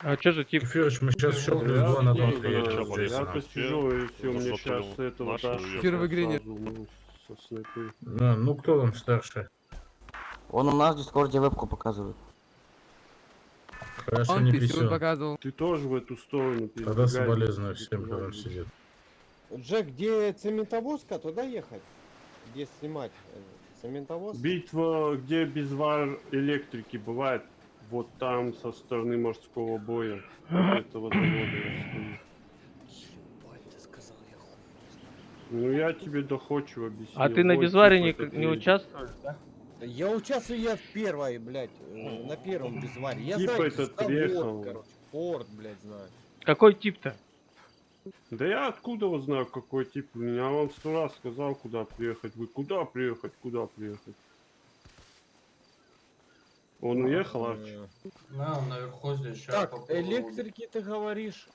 А что за тип? Фёрыч, мы сейчас Я, два на два я, стоять, я, чё, Борис? я Ага. посижу, если у меня Зашёл сейчас туда этого уехал. Хер в игре нет. ну, ну кто там старший? Он у нас в Дискорде вебку показывает. Хорошо, Он не писюн показывал. Ты тоже в эту сторону Тогда передвигай, соболезную всем, кто там сидит. Джек, где цементовозка, туда ехать? Где снимать? э, Цементовоз? Битва, где безвар электрики бывает, вот там со стороны морского боя этого завода. Ну я тебе доходчиво объяснил. А ты на безваре тип не, не участвуешь, да? Я участвую я в первой, блядь, э, на первом безваре. Я Типа знаю, этот приехал. короче, порт, блядь, знаю. Какой тип-то? Да я откуда вот знаю, какой тип? Я вам сто раз сказал, куда приехать. Вы куда приехать, куда приехать? Он уехал, Арчи? Да, он наверху здесь. щас Так, попробую. электрики ты говоришь.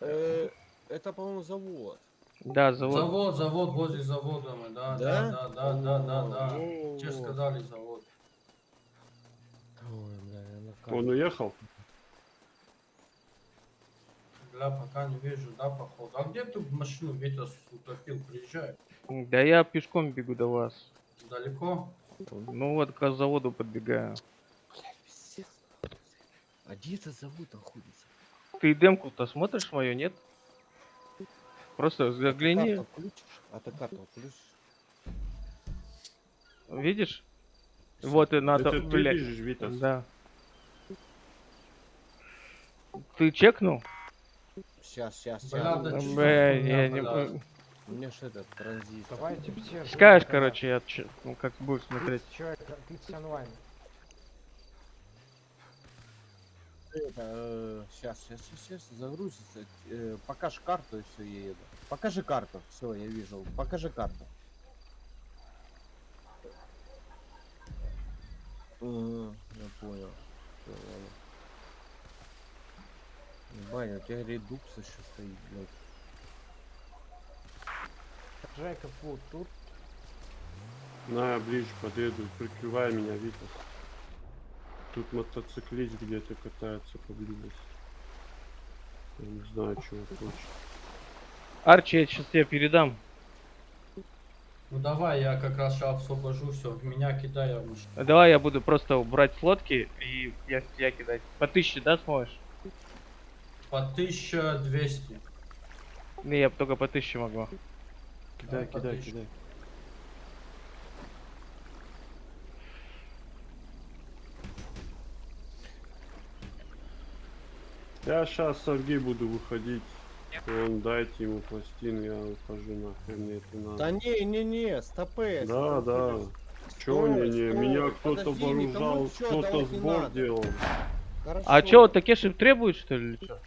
Э, Это, по-моему, завод. Да, завод. Завод, завод, возле завода мы, да, да, Да? да, да, да, да, вот. сказали завод. Ой, бля, Он уехал? Бля, пока не вижу, да, походу. А где ты машину Витя утопил? Приезжай. Да я пешком бегу до вас. Далеко? Ну вот к заводу подбегаю. А где этот завод находится? Ты демку-то смотришь мою, нет? Просто загляни, Карту включишь? А ты карту включишь? видишь? Вот и надо, Это ты бежишь, Витас? Да. Ты чекнул? Сейчас, сейчас, сейчас. Бля, я не... м- У меня ж этот транзит. Давайте все. Скажешь, короче, я че- ну, как будешь смотреть. Человек, отлично онлайн. Это, сейчас, сейчас, сейчас, загрузится. Э, покажи карту и все, я еду. Покажи карту. Все, я вижу. Покажи карту. Ага, я понял. Всё, ладно. Баня, у тебя редукс еще стоит, блядь. Джейкоб вот тут. На, я ближе подъеду, прикрывай меня, Витас. Тут мотоциклист где-то катается поблизости. Я не знаю, чего хочет. Арчи, я сейчас тебе передам. Ну давай, я как раз сейчас освобожу, все, в меня кидай, я. Давай я буду просто брать с лодки и я в тебя кидать. По тысяче, да, сможешь? По 1200. Не, я только по тысяче могу. Кидай, по кидай, кидай. Я сейчас Сергей буду выходить. Он дайте ему пластину, я ухожу нахуй, мне это надо. Да не, не, не, стопэ. Да, да. Чё Стой, не, не, меня кто-то вооружал, кто-то сбор делал. А чё, вот Такеши требует, что ли? или чё?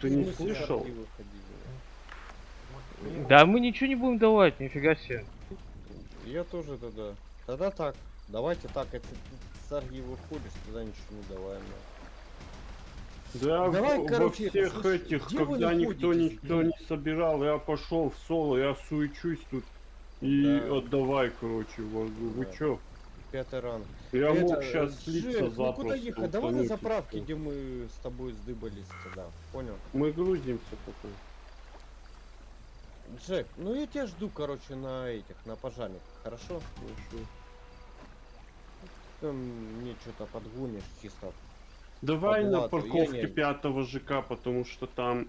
Ты не слышал? Да мы ничего не будем давать, нифига себе. Я тоже тогда. Тогда так. Давайте так, ты с Арги выходишь, тогда ничего не давай. мне. Да, Давай, короче, во это, всех слушай, этих, вы когда никто никто не собирал, я пошел в соло, я суечусь тут и Да. отдавай, короче. Вы Да. чё? Пятый ранг. Я Это, мог сейчас Жек, слиться ну запросто. куда ехать? Давай на заправке, где мы с тобой сдыбались тогда. Понял? Мы грузимся потом. Джек, ну я тебя жду, короче, на этих, на пожарниках, хорошо? Хорошо. Там мне что-то подгонишь чисто. Давай на парковке пятого ЖК, потому что там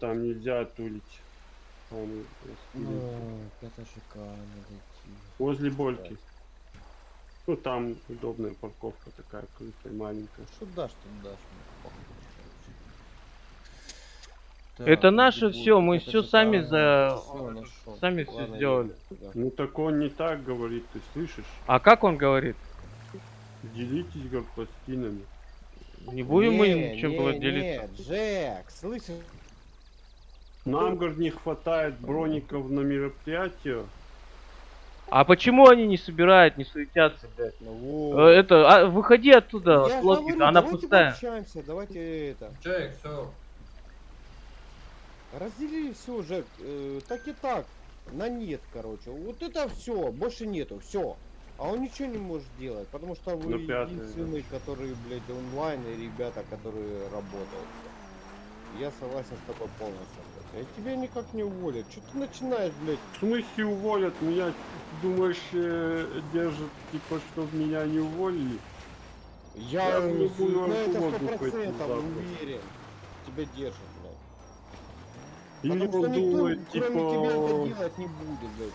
там нельзя тулить. Там. Ну, пятый ЖК надо идти. Возле Больки. Ну там удобная парковка такая крытая, маленькая. Что дашь, тут дашь. короче. Это наше будет мы ЖК? сами за- нашёл. сами Ладно, сделали. Ну так он не так говорит, ты слышишь? А как он говорит? Делитесь, говорит, пластинами. Не будем мы Не, ничем не, было делиться. Джек, слышишь? Нам, говорит, не хватает броников на мероприятие. А почему они не собирают, не суетятся, блядь? Ну Э, вот. Это, а, выходи оттуда, Я от лодки, говорю, она давайте пустая. пообщаемся, давайте это. Джек, все. Разделили все, Жек, э, так и так. На нет, короче. Вот это все, больше нету, все. А он ничего не может делать, потому что вы Ну, пятый, единственные, которые, блядь, онлайн и ребята, которые работают. Я согласен с тобой полностью. Блядь. А тебя никак не уволят. Что ты начинаешь, блядь? В смысле уволят? Меня, думаешь, э, держат, типа, чтобы меня не уволили? Я, Я э, буду на это сто процентов уверен. Тебя держат, блядь. Или Потому он никто, думает, кроме тебя, это типа, делать не будет, блядь.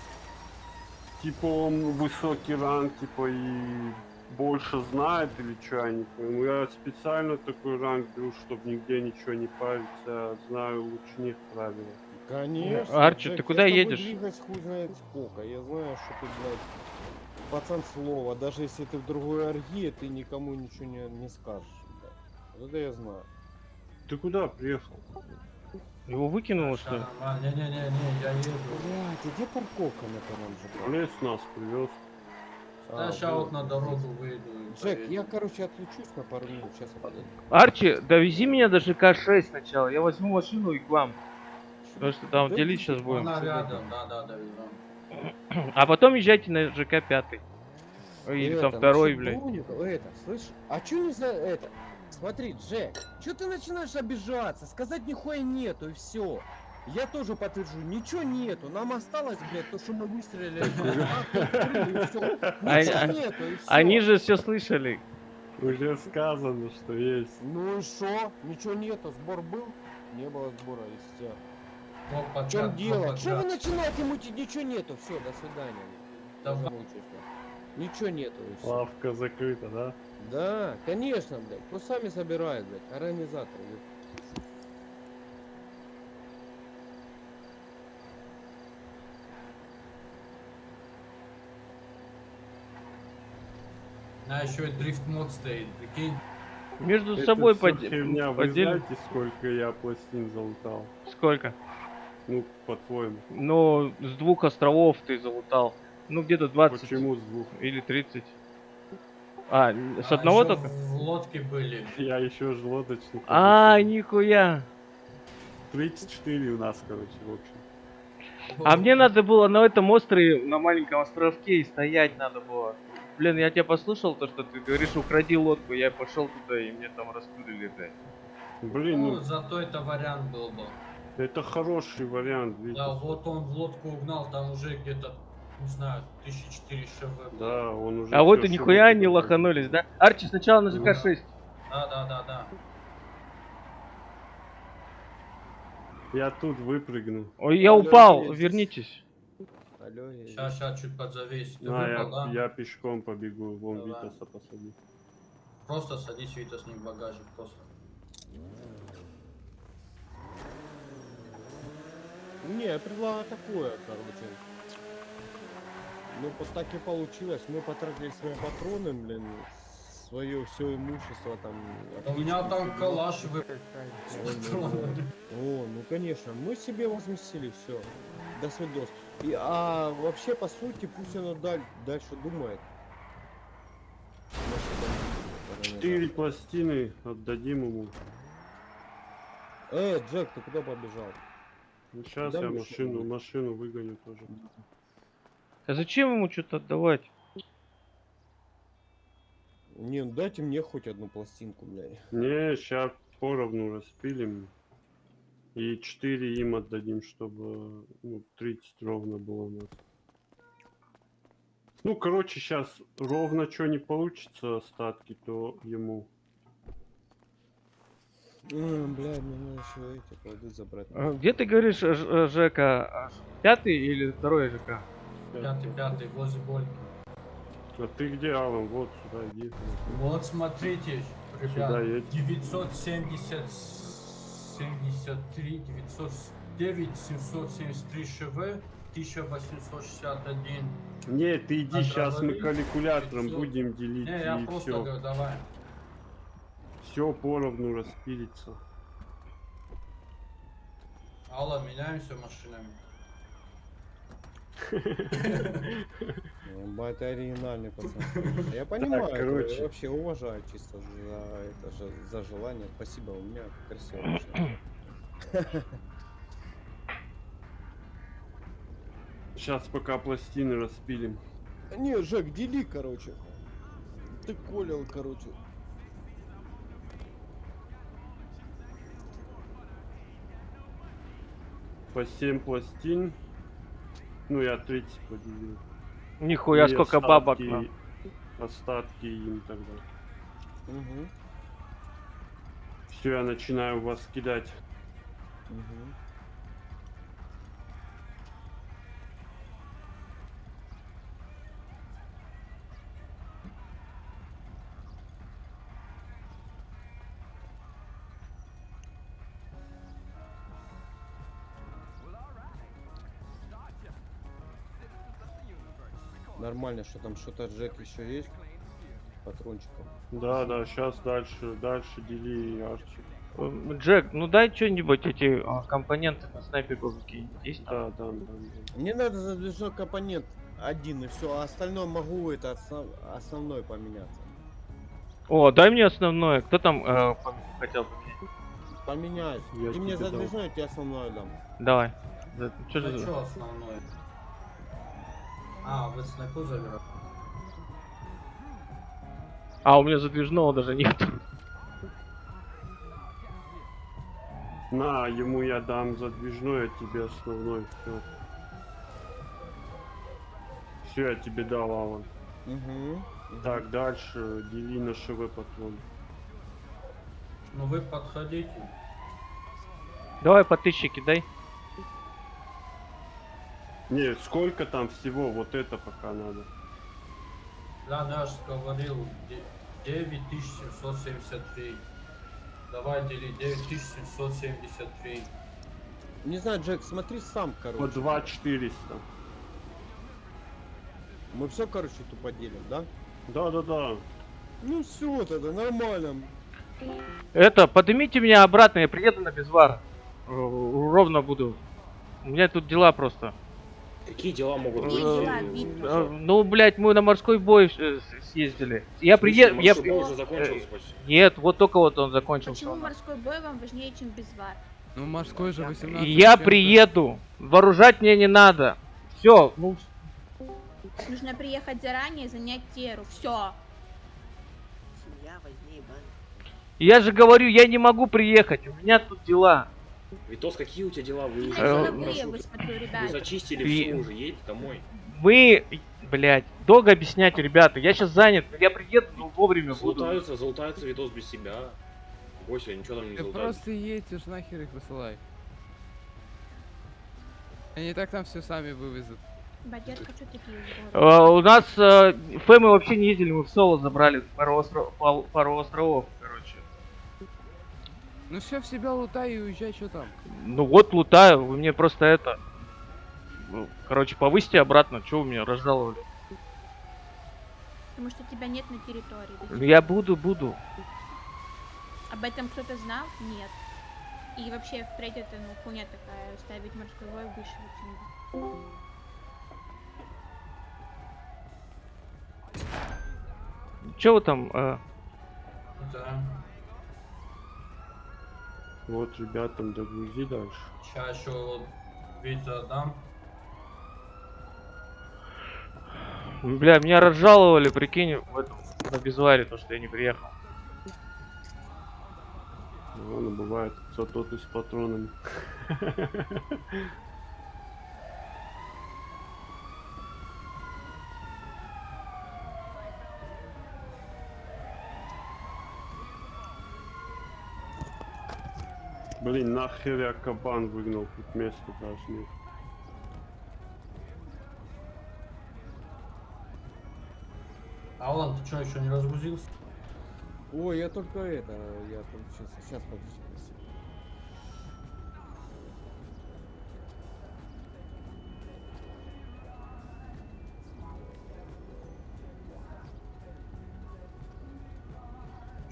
типа он высокий ранг, типа и больше знает или что, я не пойму. Я специально такой ранг беру, чтобы нигде ничего не париться, я знаю лучше них правила. Конечно. Арчи, Джек, ты куда едешь? двигаюсь хуй знает сколько. Я знаю, что ты, блядь, пацан слова. Даже если ты в другой оргии, ты никому ничего не, не скажешь, блядь. Вот это я знаю. Ты куда приехал? Его выкинуло, что ли? Не-не-не-не, я еду. Блядь, а где парковка на ЖК? Лес нас привез. Да, А, сейчас вот. на дорогу выйду. Джек, поеду. я, короче, отлучусь на пару минут, сейчас подойду. Арчи, довези меня до ЖК-6 сначала, я возьму машину и к вам. Потому что там Да делить сейчас будем. Она рядом, да-да, довезем. А потом езжайте на ЖК-5. Или там Это, второй, блядь. Это, слышь, а чё не за это? Смотри, Джек, чё ты начинаешь обижаться? Сказать нихуя нету и все. Я тоже подтвержу, ничего нету. Нам осталось, блядь, то, что мы выстрелили. Они же все слышали. Уже сказано, что есть. Ну и шо? Ничего нету. Сбор был? Не было сбора и все. Два В чем два дело? Что вы начинаете мутить? Ничего нету. Все, до свидания. Давай. Ничего нету. Лавка закрыта, да? Да, конечно, блядь. Пусть сами собирают, блядь. Организаторы. блядь. На еще и дрифт мод стоит, прикинь. Между Это собой всё поде- херня. Вы поделим. знаете, сколько я пластин залутал? Сколько? Ну, по-твоему. Ну, с двух островов ты залутал. Ну, где-то 20 Почему с двух? или 30. А, с А одного только? В лодке были. Я еще же лодочник. А, нихуя. 34 у нас, короче, в общем. А мне надо было на этом острове, на маленьком островке и стоять надо было. Блин, я тебя послушал, то, что ты говоришь, укради лодку, я пошел туда, и мне там раскрыли, блядь. Блин, Ну, ну, зато это вариант был бы. это хороший вариант, видите? Да, вот он в лодку угнал, там уже где-то, не знаю, 1004 ШВ. Да, он уже... А вот и нихуя не лоханулись, да? Арчи, сначала на Ну ЖК-6. Да, да, да, да. Я тут выпрыгну. Ой, я упал, вернитесь. Алло, я... Сейчас, сейчас, чуть подзавесь. Ты На, я, выпал, да? я пешком побегу, вон Давай. Витаса посади. Просто садись, Витас, не в багажник, просто. Не, я предлагаю такое, короче. Ну, вот так и получилось. Мы потратили свои патроны, блин, свое все имущество там. У меня там калаш патронами. О, ну конечно, мы себе возместили все. До свидос. И, а вообще, по сути, пусть оно даль- дальше думает. четыре пластины отдадим ему. Эй, Джек, ты куда побежал? Ну, сейчас Да я машину, что, машину выгоню тоже. А зачем ему что-то отдавать? Не, ну дайте мне хоть одну пластинку, блядь. Не, сейчас поровну распилим. И 4 им отдадим, чтобы ну, 30 ровно было у нас. Ну, короче, сейчас ровно что не получится остатки, то ему. М, Блядь, мне надо еще эти плоды забрать. А Где ты говоришь, Ж- Ж- Жека? а, Пятый или второй ЖК? Пятый, пятый, возле Больки. А ты где, Алан? Вот сюда иди. Вот смотрите, Сюда ребят, едь. 970, 73, 909, 773 ШВ, 1861. Не, ты иди, сейчас мы калькулятором 500. будем делить Не, я и просто все. говорю, давай. Все поровну распилится. Алла, меняемся машинами. Оригинальный пацан. Я понимаю, это, короче. я вообще уважаю чисто за это же за желание. Спасибо, у меня красиво. Сейчас пока пластины распилим. Не, Жек, дели, короче. Ты колел, короче. По 7 пластин. Ну, я 30 поделил. Нихуя, И сколько бабок. остатки- нахуй. Остатки им тогда. Угу. Все, я начинаю вас кидать. Угу. Нормально, что там что-то Джек еще есть? Патрончиков. Да, да, сейчас дальше, дальше дели Арчи. Джек, ну дай что-нибудь эти а, компоненты на снайперку есть? Да, да, да. да. Мне надо задвижной компонент один и все, а остальное могу это основ- основной поменяться. О, дай мне основное. Кто там э, пом- хотел поменять? Поменяюсь. Я Ты мне задвижной, я тебе основное дам. Давай. Что Ну же за- что основное? А, вы снайпу забираете? А, у меня задвижного даже нет. На, ему я дам задвижной, а тебе основной. Все. Все, я тебе дал, Алан. Угу. Так, дальше дели на ШВ патрон. Ну вы подходите. Давай по тысяче кидай. Не, сколько там всего, вот это пока надо. Да, же говорил, де- 9773. Давай дели 9773. Не знаю, Джек, смотри сам, По короче. 2 400. Мы все, короче, тупо делим, да? Да, да, да. Ну все, тогда нормально. Это, поднимите меня обратно, я приеду на безвар. Э, Ровно буду. У меня тут дела просто. Какие дела могут быть? дела, Э? Э, Ну, блядь, мы на морской бой э, съездили. Я приеду. Я... Уже закончился почти. Нет, вот только вот он закончился. Почему морской бой вам важнее, чем безвар? Ну морской же 18 Я приеду. Вооружать мне не надо. Все, ну, Нужно приехать заранее, занять теру. Все. Семья возьми бан. я же говорю, я не могу приехать. У меня тут дела. Витос, какие у тебя дела? Вы уже Э, вы Вы зачистили И- все уже, едете домой. Мы, блядь, долго объяснять, ребята. Я сейчас занят. Я приеду, но вовремя буду. Залутаются, залутаются Витос без себя. Бойся, ничего там не Ты залутают. просто едь уж нахер их высылай. Они так там все сами вывезут. Что такие? Э, у нас э, Фэмы вообще не ездили, мы в соло забрали пару, остров- пал- пару островов. Ну все, в себя лутай и уезжай, что там. Ну вот лутаю, вы мне просто это... ну, Короче, повысьте обратно, что вы меня разжаловали? Потому что тебя нет на территории. сих Ну, Я буду, буду. Об этом кто-то знал? Нет. И вообще, впредь это, ну, хуйня такая, ставить морской бой выше очень. Че вы там? э, Да. Вот ребятам догрузи дальше. Сейчас еще вот Витя дам. Бля, меня разжаловали, прикинь, в этом, на безваре, то, что я не приехал. Ладно, бывает, зато ты с патронами. Блин, нахер я кабан выгнал, тут место даже нет. Алан, ты что, еще не разгрузился? Ой, я только это, я там сейчас, сейчас подожди.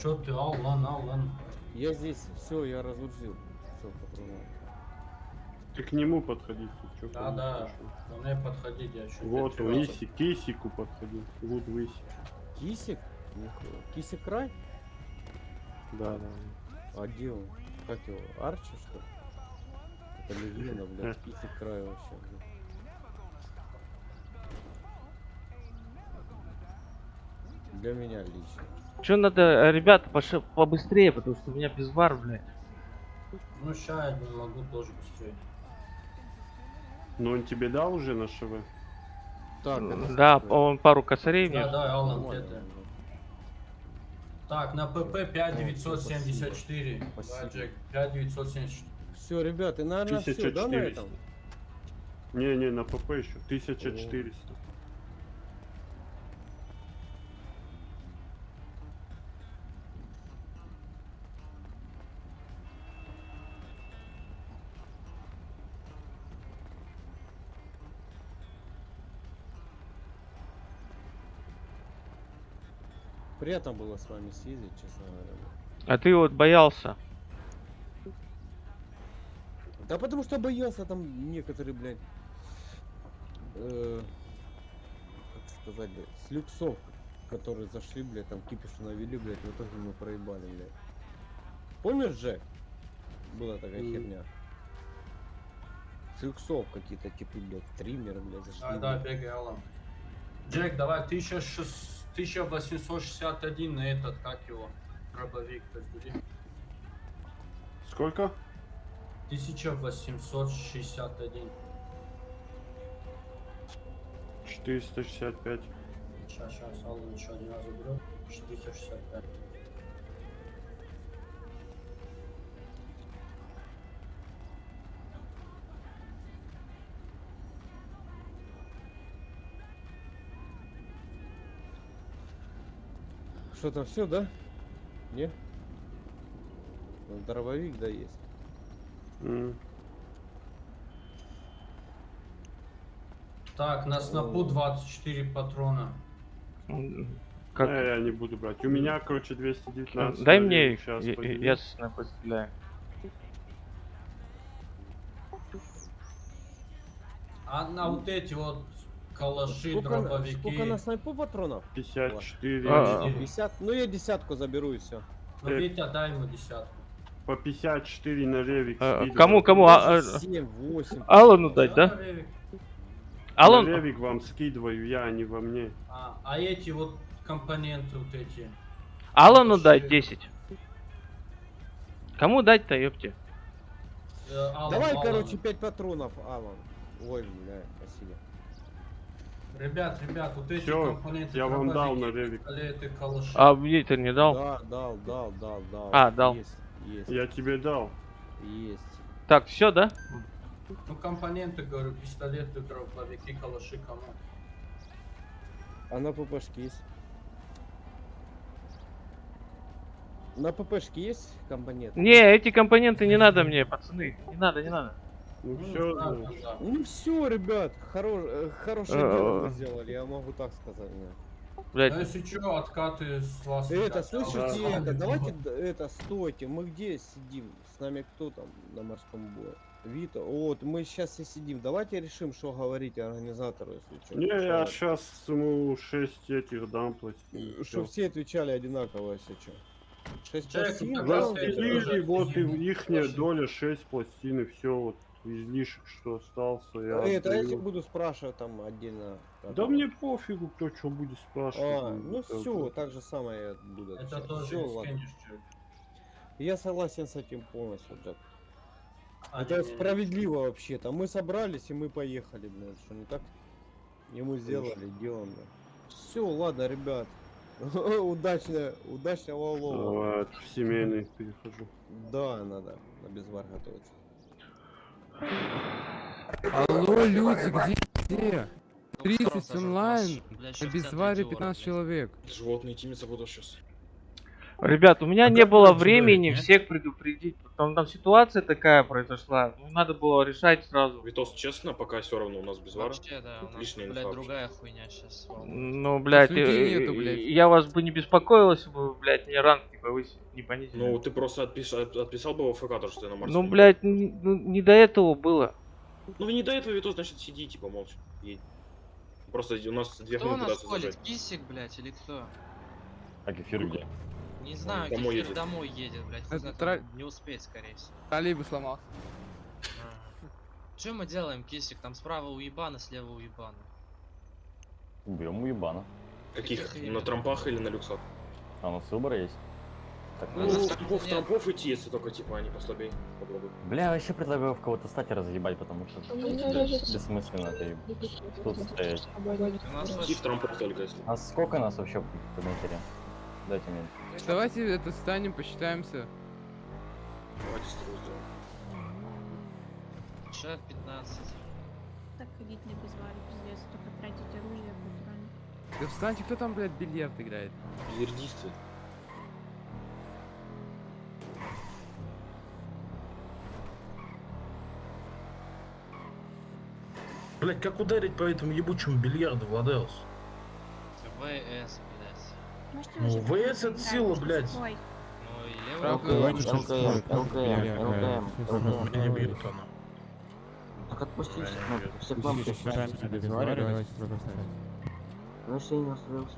Че ты, Алан, Алан? Я здесь, все, я разгрузил. Все, патроны. Ты к нему подходи? Да, да. Ко мне подходить, я еще. Вот, Лиси, Кисику подходи. Вот Лиси. Кисик? Нихуя. Кисик край? Да, да. А где он? Как его? Арчи, что ли? Это легенда, блядь. Кисик край вообще, блядь. Для меня лично. Че надо, э, ребята, побыстрее, потому что у меня безвар, блядь. Ну, ща я не могу тоже быстрее. Но он тебе дал уже на ШВ? Так, Да, он пару косарей мне. Да, да, Алан, Нормально, это. Так, на ПП 5974. Да. Джек, 5974. Все, ребята, наверное, все, да, на 1400. этом? Не, не, на ПП еще. 1400. Приятно было с вами съездить, честно говоря. А ты вот боялся. Да потому что боялся там некоторые, блядь, э, как сказать, блядь, с люксов, которые зашли, блядь, там кипиш навели, блядь, в итоге мы проебали, блядь. Помнишь, Джек? Была такая Мгм. херня. С люксов какие-то типы, блядь, стримеры, блядь, зашли. Да, да, блядь. бегай, Алан. Джек, давай 1600 1861 на этот, как его, дробовик раздели. Сколько? 1861. 465. Сейчас, сейчас, Алан еще один раз заберет. 465. Что там, все, да? Не? Ну, Дробовик, да, есть. М. Так, на снопу 24 патрона. Как? Не, я не буду брать. У меня, короче, 219. Дай мне их, Сейчас я, я, я с- постреляю. А на вот эти вот калаши, Сколько, на- дробовики. сколько на снайпу патронов? 54. А, 50? Ну я десятку заберу и все. Ну, Витя, дай ему десятку. По 54 на ревик. А, кому, кому? А, а, 7, 8. Алану дать, да? Алан, На ревик вам скидываю, я, а не во мне. А, а эти вот компоненты вот эти. Алану Шесть. дать 10. Кому дать-то, ёпте? Э, Алан, Давай, Алан. короче, 5 патронов, Алан. Ой, бля, спасибо. Ребят, ребят, вот эти Всё, компоненты. я вам дал на калаши. А мне ты не дал? Да, дал, дал, дал, дал. А, дал. Есть, есть, Я тебе дал. есть. Так, все, да? Ну, компоненты, говорю, пистолеты, дробовики, калаши, кому? А на ППшке есть? На ППшке есть компонент? Не, эти компоненты не надо мне, пацаны. Не надо, не надо. Ну Ну, все, да, да, да. Ну все, ребят, хоро- э, хорошее Э, дело мы э. сделали, я могу так сказать. да. Блять, Ну, если что, откаты с вас. Это, ребят, я слышите, вам это, давайте, это, стойте, мы где сидим? С нами кто там на морском бое? Вита, вот, мы сейчас и сидим, давайте решим, что говорить организатору, если что. Не, я сейчас ему 6 этих дам пластин. Чтобы все отвечали одинаково, если что. Шесть Джек, пластин, как да, вот и отменили ихняя площадь. доля 6 пластин, и все, вот излишек, что остался, я А это, если отдаю. буду спрашивать там отдельно? как Да мне пофигу, кто что будет спрашивать. А, ну это- все, так же самое я буду Это отвечать. тоже ладно. Джек. Я согласен с этим полностью, Джек. А, Это не, справедливо вообще-то. Мы собрались и мы поехали, блин. Что не так? И мы сделали, делаем. Все, ладно, ребят. Удачно, удачного улова. Давай, в семейный перехожу. Да, надо на безвар готовиться. Алло, люди, где? Где? 30 онлайн, на безваре 15 человек. Животные тимиться буду сейчас. Ребят, у меня А не было времени отсюда, всех предупредить. Там, там ситуация такая произошла. Ну, надо было решать сразу. Витос, честно, пока все равно у нас без вара. Вообще, да, у нас, Лишняя блядь, инфа. другая хуйня сейчас. Ну, блядь, э, нету, блядь. я вас бы не беспокоил, если бы, блядь, мне ранг не повысили, не понизили. Ну, ты просто отпис- от- отписал бы в ФК, то, что ты на Марсе. Ну, блядь, н- ну, не до этого было. Ну, не до этого, Витос, значит, сиди, типа, молча. Едь. Просто у нас две Кто нас колет? зажать. Кисик, блядь, или кто? А кефир где? Не знаю, домой Кефир едет. домой едет, блядь. Это знает, тра- он не успеет, скорее всего. Троллейбус сломался. Что мы делаем, Кисик? Там справа уебано, слева уебано. Берем уебана. Каких? Каких На трампах или на люксах? А у нас выбор есть. Так, Ну, Ну, трампов, трампов идти, если только, типа, они послабее. Попробуй. Бля, я вообще предлагаю в кого-то стать и разъебать, потому что бессмысленно ты тут стоять. У вообще- в трампов только, если. А сколько нас вообще по матери? Дайте мне. Давайте это станем, посчитаемся. Давайте стру сделаем. Шеф 15. Так ходить на безваре, пиздец, только тратить оружие, патроны. Да встаньте, кто там, блядь, бильярд играет? Бильярдисты. Блять, как ударить по этому ебучему бильярду, Владеус? ВС, Ну, ВС сила, что блядь. Ну ЛКМ, ЛКМ, ЛКМ, Меня бьют она. Так отпусти ну, все кнопки. Ставить. Ну, если я не настроился.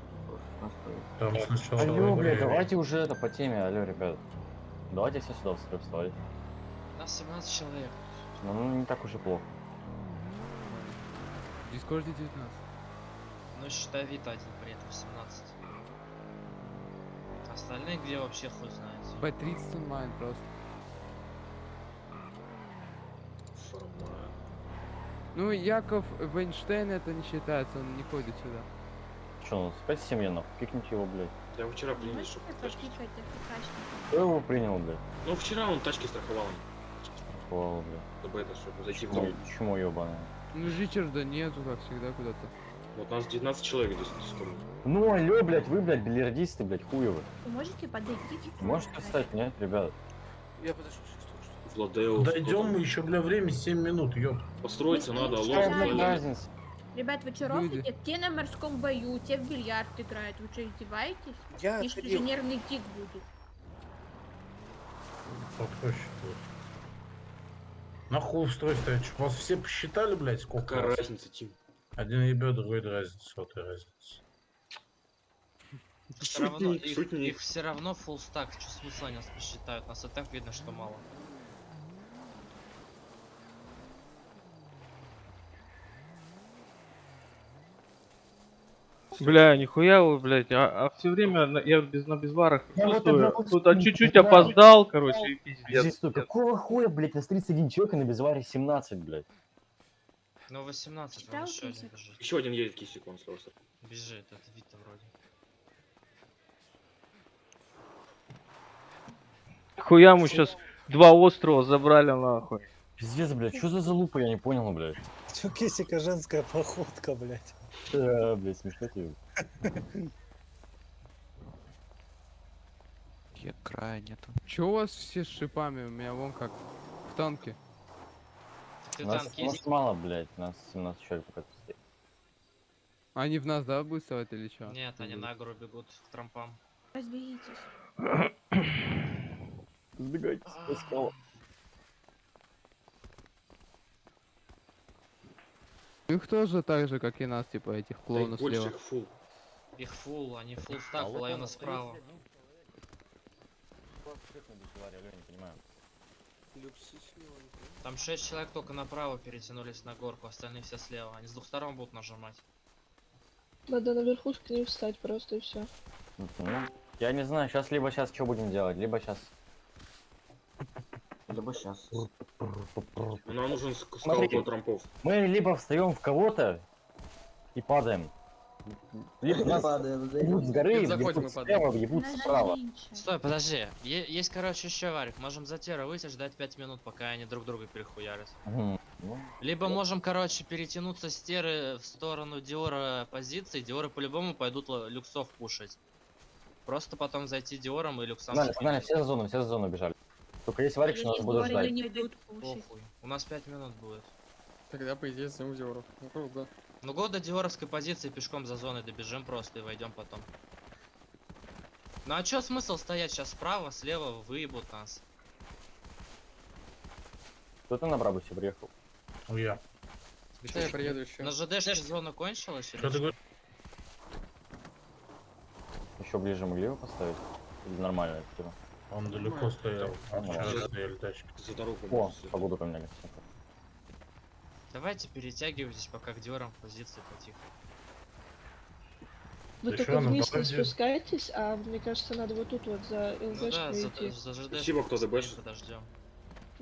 Там сначала... Алло, блядь, давай. давайте уже это по теме, алло, ребят. Давайте все сюда в строй вставать. Нас 17 человек. Ну, ну, не так уж и плохо. В Дискорде 19. Ну считай вид один при этом 17. Остальные где вообще хуй знает. По 30 онлайн просто. Ну, Яков Вейнштейн это не считается, он не ходит сюда. Че, ну, спать семья, нахуй, кикните его, блядь. Я вчера принял, чтобы тачки. Кто его принял, блядь? Ну, вчера он тачки страховал, Хвала, блядь. чтобы это, чтобы зайти в Чему, дом. чему ебаное? Ну, Ричарда нету, как всегда, куда-то. Вот нас 19 человек здесь. Ну, алло, блядь, вы, блядь, бильярдисты, блядь, хуевы. Вы можете подойти? Можете встать, нет, ребят? Я подожду, Владеус. Дойдем мы еще, бля, время 7 минут, ёб. Построиться Ну, надо, алло. разница? Ребят, вы что Люди. рофлите? Те на морском бою, те в бильярд играют. Вы что, издеваетесь? Я Пишите, отходил. же нервный тик будет. Кто считает? Нахуй в строй ставить? Чтоб Вас все посчитали, блядь, сколько Какая раз? разница, Тим? Один ебет, другой разница, сотая разница. Все равно, Шутник, их, все равно full стак, что смысла они нас посчитают, нас и так видно, что мало. Бля, нихуя вы, блядь, а, все время на- я без, на безварах вот одного Тут а, чуть-чуть опоздал, короче, и пиздец. Здесь какого хуя, блядь, нас 31 человек, а на безваре 17, блядь? Ну 18, Читал вон еще один бежит. Еще один едет кисик, он срался. Бежит, это Вита вроде. Хуя мы сейчас два острова забрали нахуй. Пиздец, блядь, что за залупа, я не понял, блядь. Чё кисика женская походка, блядь? Э, блядь, смешно тебе. Я края нету. Чё у вас все с шипами? У меня вон как в танке. Нас, нас мало, блядь, нас 17 человек пока стоит. Они в нас, да, будут вставать или чё? Нет, они на гору бегут к трампам. Разберитесь. Сбегайте, скала. Их тоже так же, как и нас, типа этих клоунов больше слева. их фул. Их фул, они фул стак, половина справа. я не понимаю. Там 6 человек только направо перетянулись на горку, остальные все слева. Они с двух сторон будут нажимать. Надо на верхушку не встать просто и все. Я не знаю, сейчас либо сейчас что будем делать, либо сейчас. Либо сейчас. Нам нужен ск- скаут Смотрите. от трампов. Мы либо встаем в кого-то и падаем. Либо нас въебут с горы, въебут слева, въебут справа. Стой, подожди. Есть, короче, еще варик. Можем за Тера выйти, ждать 5 минут, пока они друг друга перехуярят. Либо можем, короче, перетянуться с Теры в сторону Диора позиции. Диоры по-любому пойдут люксов пушить. Просто потом зайти Диором и люксам Погнали, спинить. погнали, все за зону, все за зону бежали. Только есть варик, что нас будут ждать. У нас 5 минут будет. Тогда, по идее, зовем Диоров. Ну, круто. Ну год до диоровской позиции пешком за зоной добежим просто и войдем потом. Ну а чё смысл стоять сейчас справа, слева выебут нас? Кто-то на Брабусе приехал. Ну я. Да, я приеду еще. На ЖДшке зона кончилась или Что ты говоришь? Еще ближе могли его поставить? Или нормально это типа? Он далеко стоял. Нормально. Вчера стояли тачки. За дорогу. О, погоду поменяли. супер. Давайте перетягивайтесь пока к диорам в позиции потихо. Вы Да только ну, вниз не давайте. спускайтесь, а мне кажется, надо вот тут вот за Ну ЛЗшкой да, за, идти. за Спасибо, кто постоим, ДБшит. подождем.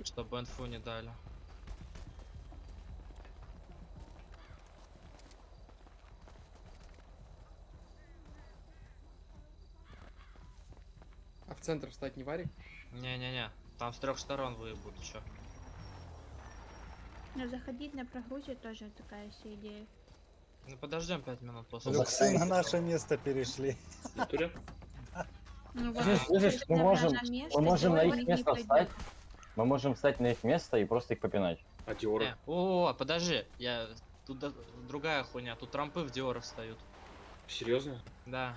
Чтобы инфу не дали. А в центр встать не варик? Не-не-не, там с трех сторон выебут, чё. Но заходить на прогрузе тоже такая себе идея. Ну подождем 5 минут после. Люксы на наше место перешли. Ну, вот, Слышишь, мы можем, место, мы можем на их место встать. Мы можем встать на их место и просто их попинать. А Диоры? Э, О, подожди, я... Тут да- другая хуйня, тут трампы в диоры встают. Серьезно? Да.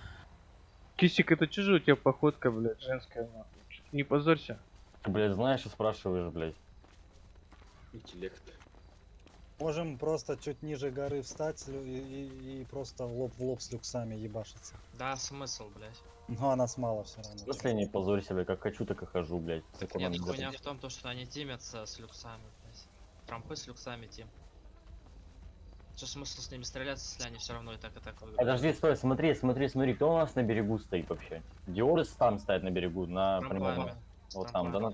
Кисик, это чужо у тебя походка, блядь, женская, нахуй. Не позорься. Ты, блядь, знаешь и спрашиваешь, блядь. Интеллект. Можем просто чуть ниже горы встать с и, и- и просто в лоб в лоб с люксами ебашиться. Да, смысл, блядь. Но нас мало все равно. В смысле не позорься, блядь, как хочу, так и хожу, блядь. Так нет, не хуйня в том, то, что они тимятся с люксами, блядь. Трампы с люксами тим. Что смысл с ними стреляться, если они все равно и так и так выиграют? Подожди, стой, смотри, смотри, смотри, кто у нас на берегу стоит вообще? Диоры там стоят на берегу, на С прямом. трампами. С Вот там, да? на-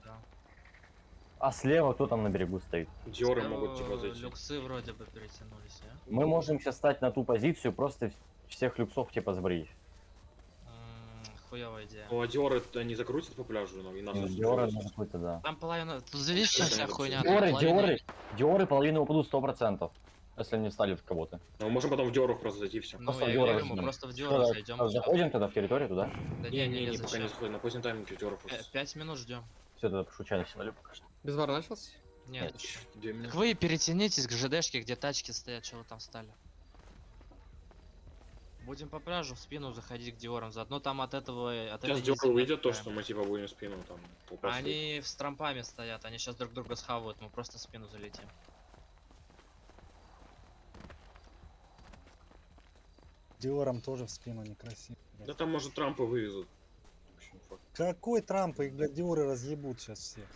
А слева кто там на берегу стоит? Диоры Слева могут типа зайти. Люксы вроде бы перетянулись, а? Мы можем сейчас стать на ту позицию, просто всех люксов типа сбрить. М, Хуёвая идея. Ну а Диоры не закрутят по пляжу, ну, и нас Ну, Диоры, какой-то, да. Там половина... Тут что вся хуйня? Диоры, половина- Диоры, Диоры половину упадут сто процентов, если они встали в кого-то. Ну, можем потом в Диорах просто зайти все. Ну, Просто я в Диоры говорю, мы просто в Что, да, зайдем. а, Заходим тогда в территорию туда? Да Не, не, не, не, не, пока не заходим. На позднем тайминге в Диорах Пя- просто. Пять минут ждем. Все, тогда пошучали сигналю пока что. Без вара начался? Нет. Так минуты. вы перетянитесь к ЖДшке, где тачки стоят, что вы там стали. Будем по пляжу в спину заходить к Диорам. Заодно там от этого... От Сейчас этой низины выйдет то, что мы типа будем спину там. Попасть. Они с трампами стоят, они сейчас друг друга схавают, мы просто в спину залетим. Диором тоже в спину некрасиво. блядь. Да там может Трампа вывезут. Факт. Какой Трамп? Их, блядь, Диоры разъебут сейчас всех.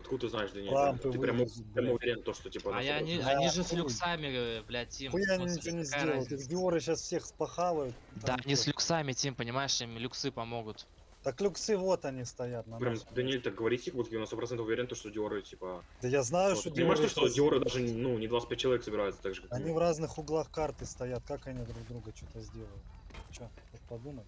Откуда ты знаешь, Даниэль? Трампы Ты прям, прям уверен, то, что типа... А я, они, обойдут? они же с люксами, э, блядь, Тим. Хуя они ничего не сделают. Их? Диоры сейчас всех спахавают. Да, Там они с люксами, Тим, понимаешь, им люксы помогут. Так люксы вот они стоят на Прям. Даниэль так говорит, как будто я на 100% уверен, то, что Диоры, типа... Да я знаю, вот. что Понимаешь, то, Диоры что сейчас- Диоры даже, ну, не 25 человек собираются так же, как Они в разных углах карты стоят, как они друг друга что-то сделают? Че, подумай.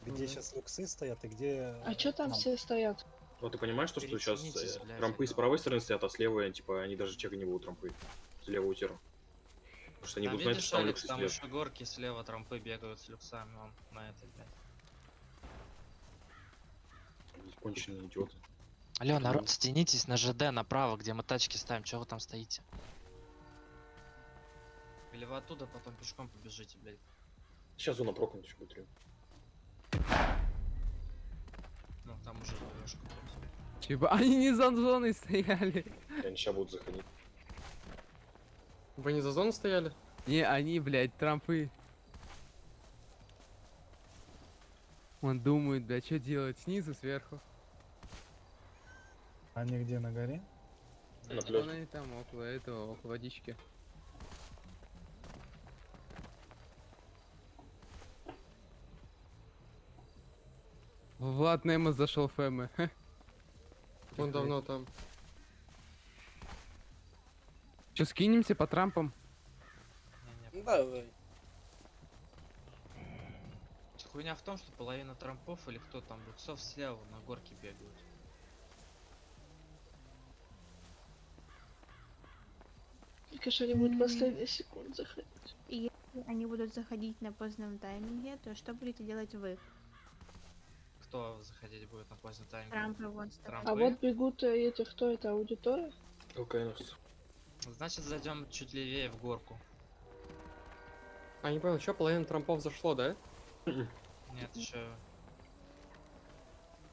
Где сейчас люксы стоят и где... А чё там нам? все стоят? Ну, ты понимаешь, то, что сейчас э, трампы с правой стороны стоят, а с левой, типа, они даже чека не будут трампы. С левого тира. Потому что они Там будут знать, что там Алекс, люксы там еще горки слева трампы бегают с люксами, он на этой, блядь. Конченые идиоты. Алло, народ, стянитесь на ЖД направо, где мы тачки ставим, чего вы там стоите? Или вы оттуда потом пешком побежите, блядь. Сейчас зона прокнуть еще будет. Ну, там уже ЖДшка. Чего? Они не за зоной стояли. Они сейчас будут заходить. Вы не за зону стояли? Не, они, блядь, трампы. Он думает, да что делать, снизу, сверху. Они где, на горе? На они там, около этого, около водички. Влад Немо зашел в Фэмы. Он давно там. Че, скинемся по трампам? Давай. Хуйня в том, что половина трампов или кто там, люксов слева на горке бегают. Только что они будут последние секунд заходить. И если они будут заходить на позднем тайминге, то что будете делать вы? Кто заходить будет на поздний тайминг? Трампы вон с Трампы. А вот бегут эти, кто это, аудитория? ЛКНовцы. Значит, зайдем чуть левее в горку. А не понял, что половина трампов зашло, да? Нет, еще.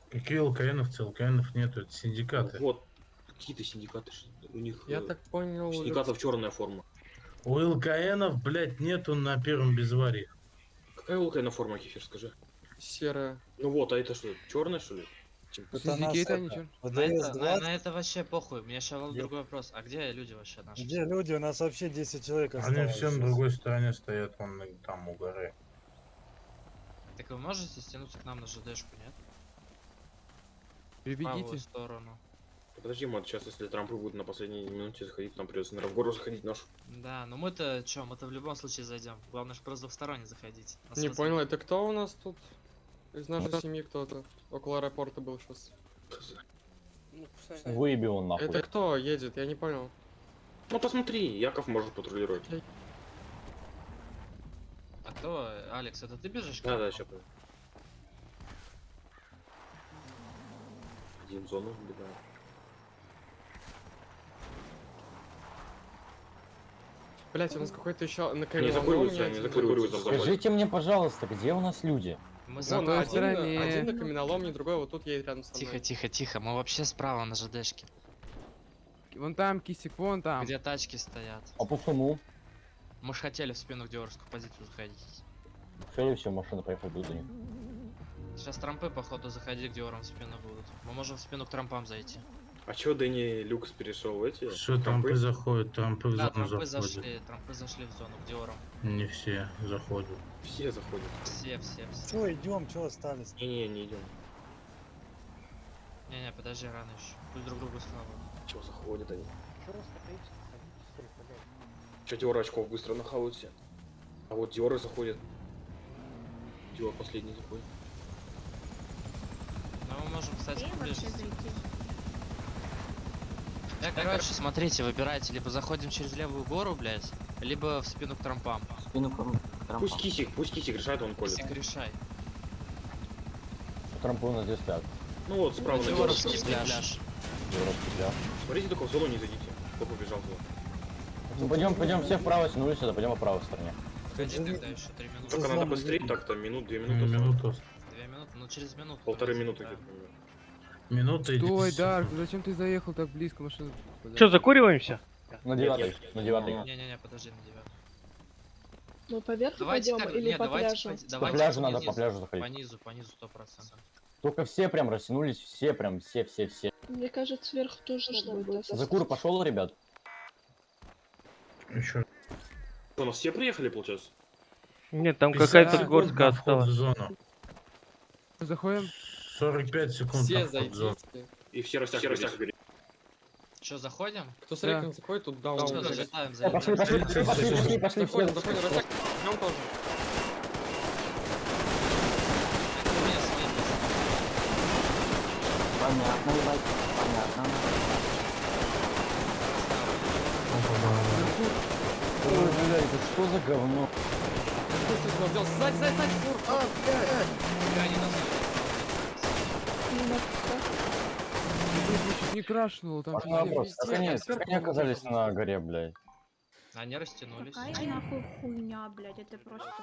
Какие ЛКНовцы? ЛКНов нету, это синдикаты. Вот. Какие-то синдикаты. У них Я э, так понял. синдикатов черная форма. У ЛКНов, блядь, нету на первом безварии. Какая ЛКН форма, Кефир, скажи? Серая. Ну вот, а это что, черная что ли? Чем- Это нас это, они? На это, на, 20. на это вообще похуй. Меня сейчас Где- другой вопрос. А где люди вообще наши? Где люди? У нас вообще 10 человек Они осталось. все на другой стороне стоят, вон на- там у горы. Так вы можете стянуться к нам на ЖДшку, нет? В Прибегите. сторону. Подожди, мат, сейчас если трампы будут на последней минуте заходить, нам придется, наверное, в гору заходить нашу. Да, но мы-то чё, мы-то в любом случае зайдем. Главное, что просто двусторонне заходить. Нас Не понял, это кто у нас тут? Из нашей семьи кто-то. Около аэропорта был сейчас. Ну, Выеби он нахуй. Это кто едет? Я не понял. Ну посмотри, Яков может патрулировать. А кто? Алекс, это ты бежишь? Да, да, сейчас. Один зону вбегаем. Блять, у нас какой-то еще на Не закуриваются в заводе. Скажите мне, пожалуйста, где у нас люди? Мы Вон, за- той один, стороне. один на каменоломне, другой вот тут едет рядом со мной. Тихо, тихо, тихо. Мы вообще справа на ЖДшке. Вон там, кисик, вон там. Где тачки стоят. А почему? Мы ж хотели в спину в диорскую позицию заходить. Все, все, машина поехала будет за них. Сейчас трампы, походу, заходить к диорам в спину будут. Мы можем в спину к трампам зайти. А чё Дэнни Люкс перешел эти? Все, трампы заходят, трампы в Да, зону трампы заходят. зашли, трампы зашли в зону к диорам. Не все заходят. Все заходят. Все, все, все. Чё, идем, чё остались? Не-не, не идем. Не-не, подожди, рано еще. Пусть друг другу слава. Чё заходят они? Чё Диор очков быстро нахавают все? А вот Диоры заходят. Диор последний заходит. Ну, мы можем, кстати, Успеем Я, короче, смотрите, выбирайте, либо заходим через левую гору, блядь, либо в спину к трампам. Спину Пусть Кисик, пусть Кисик решает, он колет. Кисик, решай. Нас здесь стоят. Ну вот, справа на Диоровский пляж. Европский пляж. Смотрите, только в зону не зайдите. Кто побежал туда? Ну пойдем, пойдем все вправо тянулись сюда, пойдем по правой стороне. Ходи тогда еще три минуты. Только надо быстрее, так-то минут, две минуты. осталось. Минуту. Две минуты, ну через минуту. Полторы минуты да. где-то. Минута и Стой, 10 Дарк, зачем ты заехал так близко машину? Что, закуриваемся? На Нет, нет. на девятой. Не-не-не, подожди, на девятку. Мы по верху Давайте пойдем так, или не, по давайте, пляжу? По давайте пляжу надо, по пляжу заходить. По низу, по низу, сто процентов. Только все прям растянулись, все прям, все, все, все. Мне кажется, сверху тоже надо будет. Закур пошел, ребят. Еще. У нас все приехали, получается? Нет, там 50 какая-то горстка осталась. зону. Заходим? 45 секунд Все зайдите. И все растягивались. Че, заходим? Кто с рейком заходит, тут даун. Что, блядь. залетаем, Э, Пошли, залетаем. пошли, пошли, пошли, пошли, пошли, Заходим, все. заходим, растяг. Идем тоже. Меня свои есть. Понятно, ебать, понятно. Ой, бля, это что за говно? Сзади, сзади, сзади, фур. А, Фига они нас Чуть не крашнуло, там А, вопрос, как они, как они оказались на горе, блядь? Они растянулись. Какая нахуй хуйня, блядь, это просто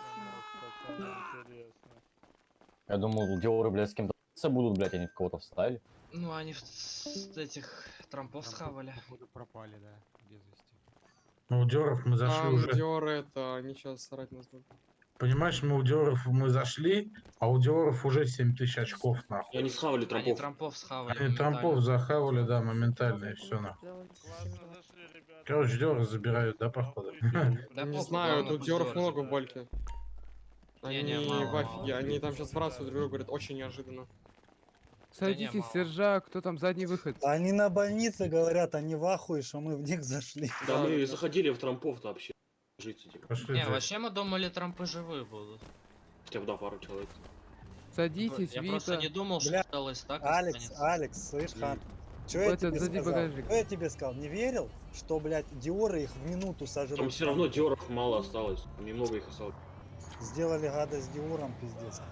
фигня. Я думал, Диоры, блядь, с кем-то будут, блядь, они в кого-то встали. Ну, они в с этих трампов схавали. Походу пропали, да, без вести. Ну, у Диоров мы зашли Там уже. Диоры это, они сейчас срать нас будут. Понимаешь, мы у Диоров мы зашли, а у Диоров уже 7 тысяч очков, нахуй. И они схавали Они трампов. трампов схавали. Они трампов захавали, да, моментально, и все, нахуй. Короче, Диоры забирают, да, походу? Да не знаю, тут Диоров много в бальке. Они в офиге, они там сейчас в рацию друг другу говорят очень неожиданно. Садитесь, сержа, кто там задний выход? Они на больнице говорят, они в ахуе, что мы в них зашли. Да, мы заходили в трампов-то вообще. Житься, типа. Не, вообще мы думали, трампы живые будут. Хотя бы, да, пару человек. Садитесь, Я просто Вита. не думал, что Бля, осталось так. Алекс, останется. Алекс, слышь, Хан, что я Этот, тебе сказал? багажник. Что я тебе сказал? Не верил, что, блядь, Диоры их в минуту сожрут? Там все равно Диоров мало осталось. Немного их осталось. Сделали гадость Диором, пиздец.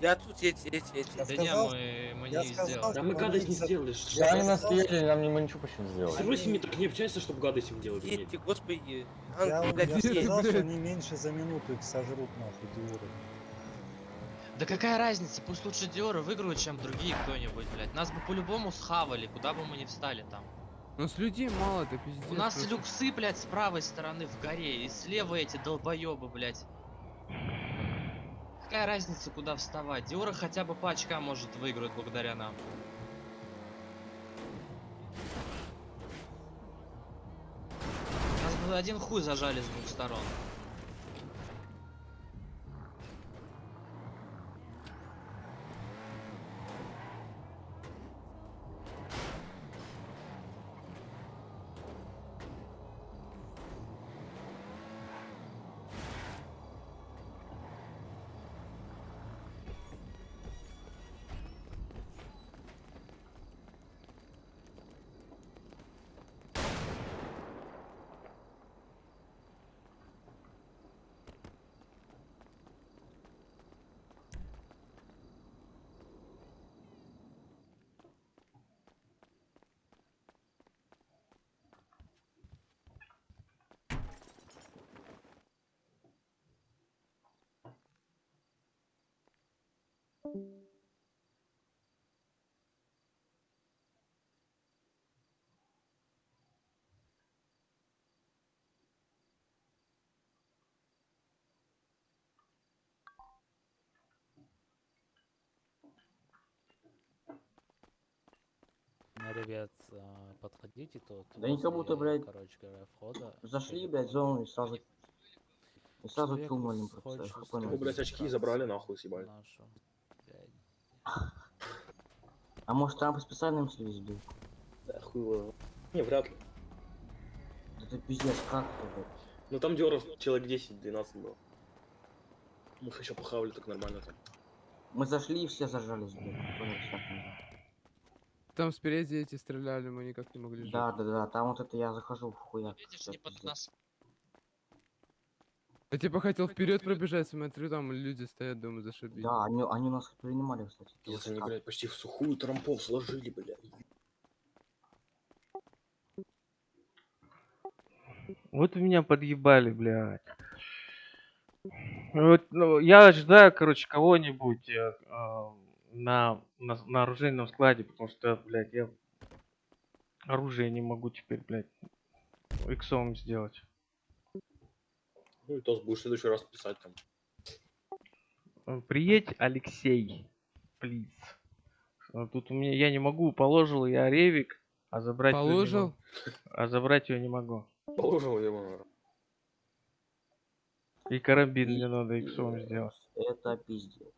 Я тут эти, эти, эти. Я Да сказал, не, мы, мы я не сказал, сделали. Да мы гадость не сделали. Да, они Я нас съели, нам не- мы ничего почти не сделали. С ними так не общаешься, чтобы гадость им делать. Эти, господи. Я, Ан, блядь, я сказал, что они меньше за минуту их сожрут, нахуй, Диоры. Да какая разница, пусть лучше Диоры выиграют, чем другие кто-нибудь, блядь. Нас бы по-любому схавали, куда бы мы ни встали там. Ну с людей мало, это пиздец. У нас просто. люксы, блядь, с правой стороны в горе, и слева эти долбоебы, блядь. Какая разница, куда вставать? Диора хотя бы по очкам может выиграть благодаря нам. Нас бы один хуй зажали с двух сторон. Ребят, а, подходите тут. Да они как будто, блядь, короче говоря, входа. Зашли, блядь, зону и сразу... И сразу чумали блядь, очки забрали, нахуй, съебали. Нашу. А может Трамп специально им телевизор бил? Да, хуй его. Не, вряд ли. Да ты пиздец, как это, блядь? Ну там Диоров человек 10-12 было. Мы их еще похавали так нормально там. Мы зашли и все зажались, блядь. Там спереди эти стреляли, мы никак не могли жить. Да, да, да, там вот это я захожу в хуяк. всё, пиздец. Я типа хотел вперед пробежать, смотрю, там люди стоят, думаю, зашибись. Да, они, они нас принимали, кстати. Пиздец, они, блядь, почти в сухую трампов сложили, блядь. Вот меня подъебали, блядь. Вот, ну, я ожидаю, короче, кого-нибудь э, э, на, на, на оружейном складе, потому что, блядь, я оружие не могу теперь, блядь, иксом сделать. Ну и то будешь в следующий раз писать там. Э, Приедь, Алексей, плиз. Тут у меня я не могу, положил я ревик, а забрать Положил? могу. А забрать ее не могу. Положил его. И карабин мне надо иксом сделать. Это пиздец.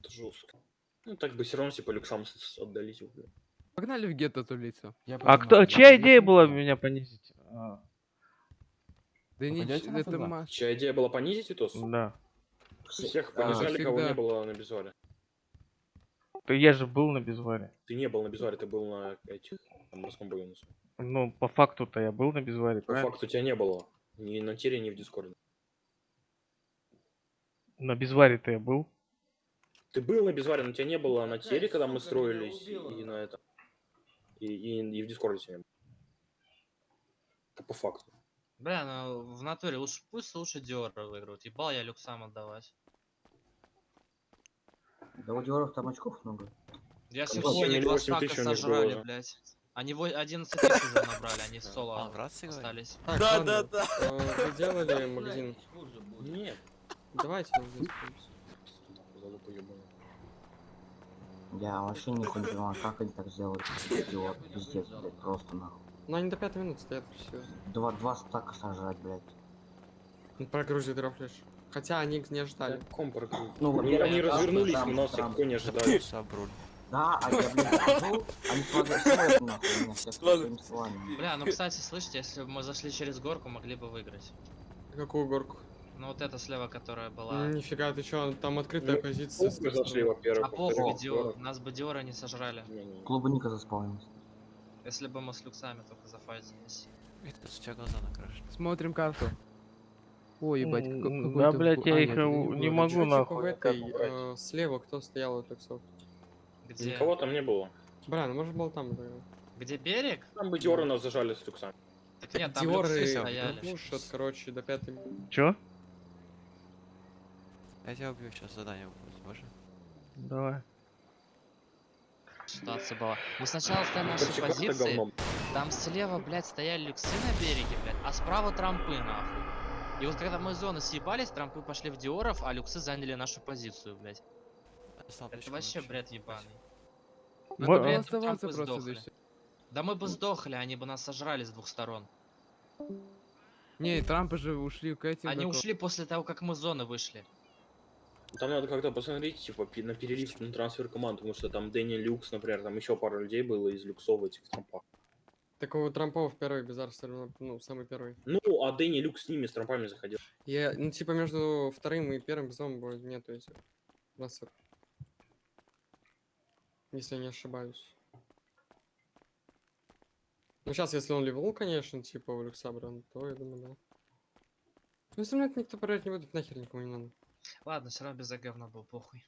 Это жестко. Ну так бы все равно типа люксам с- с- отдались. Погнали в гетто тулиться. А кто, чья идея была меня понизить? Да не, это Маш. Чья идея была понизить Итос? Да. Всех А, понижали, кого не было на безваре. То я же был на безваре. Ты не был на безваре, ты был на этих, на морском бою. Ну, по факту-то я был на безваре, По правильно? факту тебя не было. Ни на тире, ни в дискорде. На безваре-то я был. Ты был на безваре, но тебя не было на тере, когда мы строились, и, на этом. И, и, и в дискорде тебя не было. Это по факту. Бля, ну в натуре лучше пусть лучше Диора выиграют. Ебал я люксам отдавать. Да у Диоров там очков много. Я сегодня 7 или два 8 стака сожрали, блядь. Они во- 11 тысяч уже набрали, они в соло остались. Так, Да, ладно, да, да. э, Вы делали магазин? Нет. Давайте магазин. Я вообще не понимаю, как они так сделали. Идиот, пиздец, блядь, просто нахуй. Ну они до пятой минуты стоят, все. Два, два стака сажать, блядь. Ну, Прогрузит драфлеш. Хотя они не ждали. Ком прогрузит. Ну, Они, во-первых, они Трамп, развернулись, Трамп, но никто не ожидали. Да, а я, блядь, хожу, они нахуй меня. Бля, ну кстати, слышите, если бы мы зашли через горку, могли бы выиграть. Какую горку? Ну вот эта слева, которая была. Нифига, ты чё, там открытая Ну, позиция. мы зашли, во-первых, А похуй, нас бы Диора не сожрали. Клуба Ника заспавнился. Если бы мы с люксами только зафайтились. Это у тебя глаза накрашены. Смотрим карту. Ой, ебать, М, как- м, какой-то да, блядь, я а, их, нет, не могу нахуй. в этой, э, слева кто стоял от люксов? Где? Никого там не было. Бля, ну может был там, да. Где берег? Там бы Диора нас зажали с люксами. Так нет, там Диоры люксы стояли. пушат, короче, до пятой. Чё? Я тебя убью сейчас, задание будет, можно? Давай. Ситуация была. Мы сначала стояли на нашей позиции. Там слева, блядь, стояли люксы на береге, блядь, а справа трампы, нахуй. И вот когда мы зоны съебались, трампы пошли в Диоров, а люксы заняли нашу позицию, блядь. Это вообще бред ебаный. Было При этом оставаться трампы просто здесь. Да мы бы сдохли, они бы нас сожрали с двух сторон. Не, Трампы же ушли к этим. Они ко- ушли после того, как мы зоны вышли. Там надо как-то посмотреть, типа, на перерыв на трансфер команд, потому что там Дэнни Люкс, например, там еще пара людей было из люксов этих трампах. Такого Трампов первый Безар все равно, ну, самый первый. Ну, а Дэнни Люкс с ними, с трампами заходил. Я, ну, типа, между вторым и первым безом будет нету этих массов. Если я не ошибаюсь. Ну, сейчас, если он ливел, конечно, типа, у Люксабра, то я думаю, да. Ну, если это никто проверять не будет, нахер никому не надо. Ладно, все равно без говна был похуй.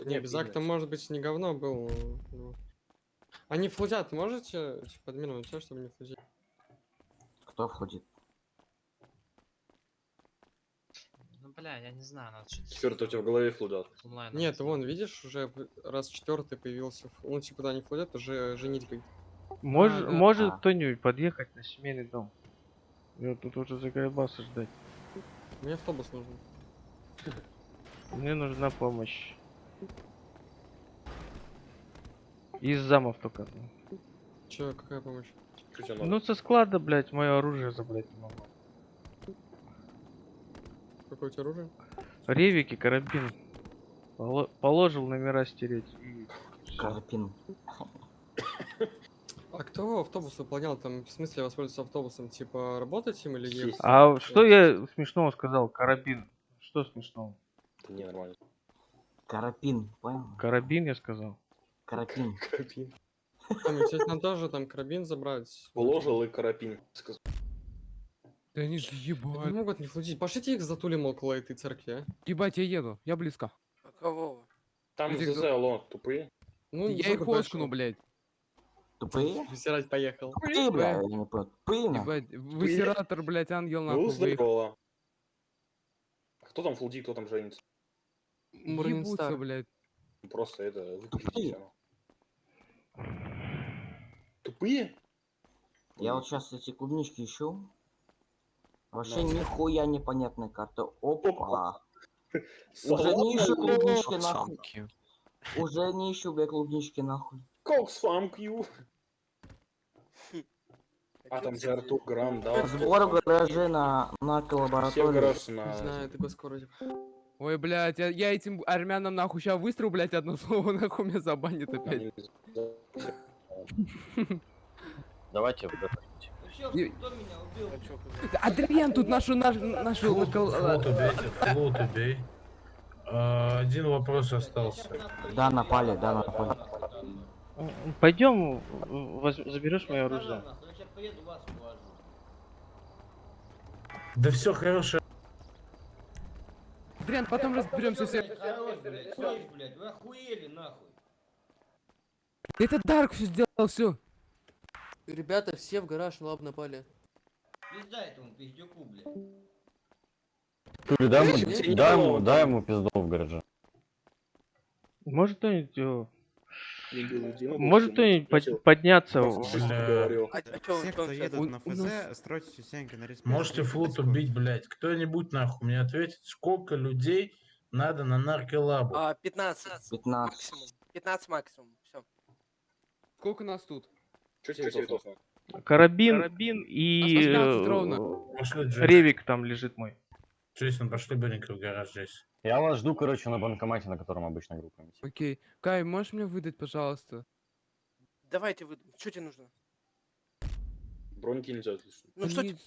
Не, Безак там, может быть, не говно был, ну. Они флудят, можете, типа, админировать все, чтобы не флудить? Кто входит? Ну, бля, я не знаю, надо что-то... Четвертый у тебя в голове флудат. Нет, вон, видишь, уже раз четвертый появился. Ну, типа, да, не флудят, уже женитьбой. Мож, А, да. может А. кто-нибудь подъехать на семейный дом? Я тут уже заколебался ждать. Мне автобус нужен. Мне нужна помощь. Из замов только. Че, какая помощь? Ну со склада, блядь, мое оружие забрать не могу. Какое у тебя оружие? Ревики, карабин. Поло- положил номера стереть. и всё. А кто автобус выполнял? Там, в смысле, воспользоваться автобусом? Типа, работать им или ехать? А что я смешного сказал? Карабин. Что смешного? Это не нормально. Карапин, понял? Карабин я сказал. Карапин. Карапин. Там, нам тоже там карабин забрать. Положил и карапин. сказал. Да они же Не ебать. могут не флудить. Пошлите их затулим около этой церкви, а? Ебать, я еду, я близко. Кого? Там ЗЗ, за- алло, тупые. Ну, я их оскну, блядь. Тупые? Высирать поехал. Тупые, бля, я не понял. Ебать, высератор, блядь, ангел Ну, нахуй выехал. здорово. Кто там флудит, кто там женится? Ебутся, блядь. Просто это выключите. Тупые? Я вот сейчас эти клубнички ищу. Вообще На. нихуя непонятная карта. Опа. Уже не ищу клубнички нахуй. Уже не ищу, бля, клубнички нахуй. Кокс фамк ю. А там за Артур Грам, да. Сбор в гараже на, на Все коллабораторию. гараж Не на... знаю, это госкородик. Ой, блядь, я, я этим армянам нахуй сейчас выстрелю, блядь, одно слово, нахуй меня забанит опять. Давайте в И- Да, Адриан тут нашу, нашу, нашу... Флот убейте, флот убей. А, Один вопрос остался. Да, напали, да, напали. Пойдем, заберешь мое оружие. Да все хорошо. Адриан, потом разберемся все. вы охуели нахуй. Это Дарк все сделал, все. Ребята, все в гараж лаб напали. Пизда этому пиздюку, блядь. Дай ему, дай ему, дай ему пизду в гараже. Может кто-нибудь... Может кто-нибудь под- подняться? А, чё, Все, чё кто он щас- едут на У нас- ФЗ, стройте частенько на респект. Можете флот убить, блядь. Кто-нибудь нахуй мне ответит, сколько людей надо на нарколабу? А, 15. 15. Максимум. 15 максимум. Все. Сколько нас тут? Чё тебе цветов? Карабин, и 18 э, ревик там лежит мой. Джейсон, пошли быренько в гараж, Джейсон. Я вас жду, короче, на банкомате, на котором обычно группаемся. Окей. Кай, можешь мне выдать, пожалуйста? Давайте вы. Что тебе нужно? Броньки нельзя отлично. Ну что Они- тебе?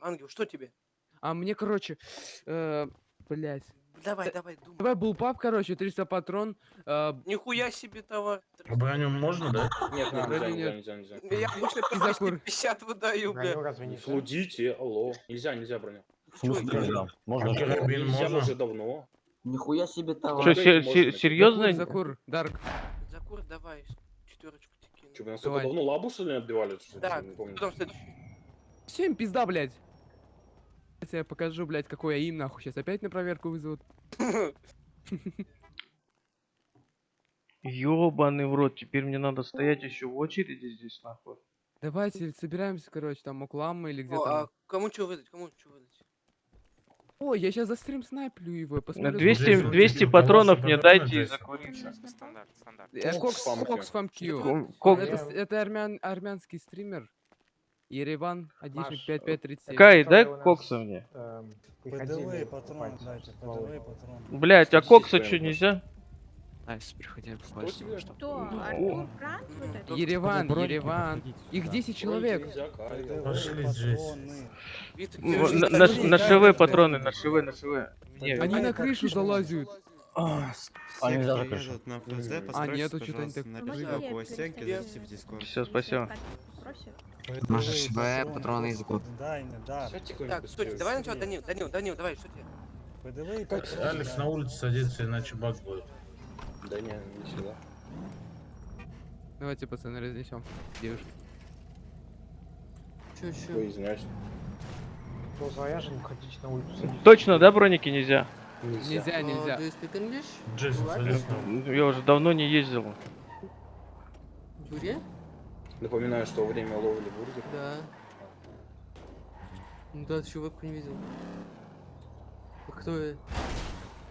Ангел, что тебе? А мне, короче, э, блять. Давай, давай, думай. Давай был пап, короче, 300 патрон. э, Нихуя себе товар. А броню можно, да? Нет, нельзя, нельзя, нельзя, нельзя. Я обычно И по закур. 250 выдаю, бля. Не флудите, алло. Нельзя, нельзя броню. В смысле нельзя? Можно А карабин можно? уже давно. Нихуя себе товар. Что, се- се- серьезно? Закур, Дарк. Закур, давай. Четверочку тебе кину. Че, вы настолько Давай. давно лабу, что ли, отбивали? Да, Не помню. потом следующий. Всем пизда, блядь. Сейчас я покажу, блядь, какой я им нахуй. Сейчас опять на проверку вызовут. Ёбаный в рот, теперь мне надо стоять еще в очереди здесь, нахуй. Давайте собираемся, короче, там Оклама или где О, там. а кому что выдать? Кому что выдать? Ой, я сейчас за стрим снайплю его, я посмотрю. 200, Джейсон, 200 тебе патронов мне дайте и. Стандарт, стандарт. Э, Кокс. Кокс Фамкью. Это, это армян, армянский стример. Ереван, Адишник 5537. Кай, дай кокса мне. ПДВ и патроны дайте, ПДВ и патроны. Блять, а кокса что нельзя? Найс, приходи, тебе? Артур? Вот это? Ереван, Ереван. Их сюда. 10 человек. Пошли, же На, шивы патроны, на шивы, на шивы. Они на крышу залазят. А, А нельзя нельзя же крышу. А, нету, что-то они так-. Все, спасибо. И СВ, патроны из кто-нибудь Так, стой, давай начало, Данил, Данил, Данил, давай, что тебе? Алекс на улице садится, иначе баг будет. Да не, не всегда. Давайте, пацаны, разнесем. Девушки. Чё, Ой, чё? извиняюсь. Точно, да, броники нельзя? Нельзя, Uh, нельзя. садись на Ну, Я уже давно не ездил. Юрия? Напоминаю, что время ловли бургер. Да. Ну да, чувак не видел. А кто я?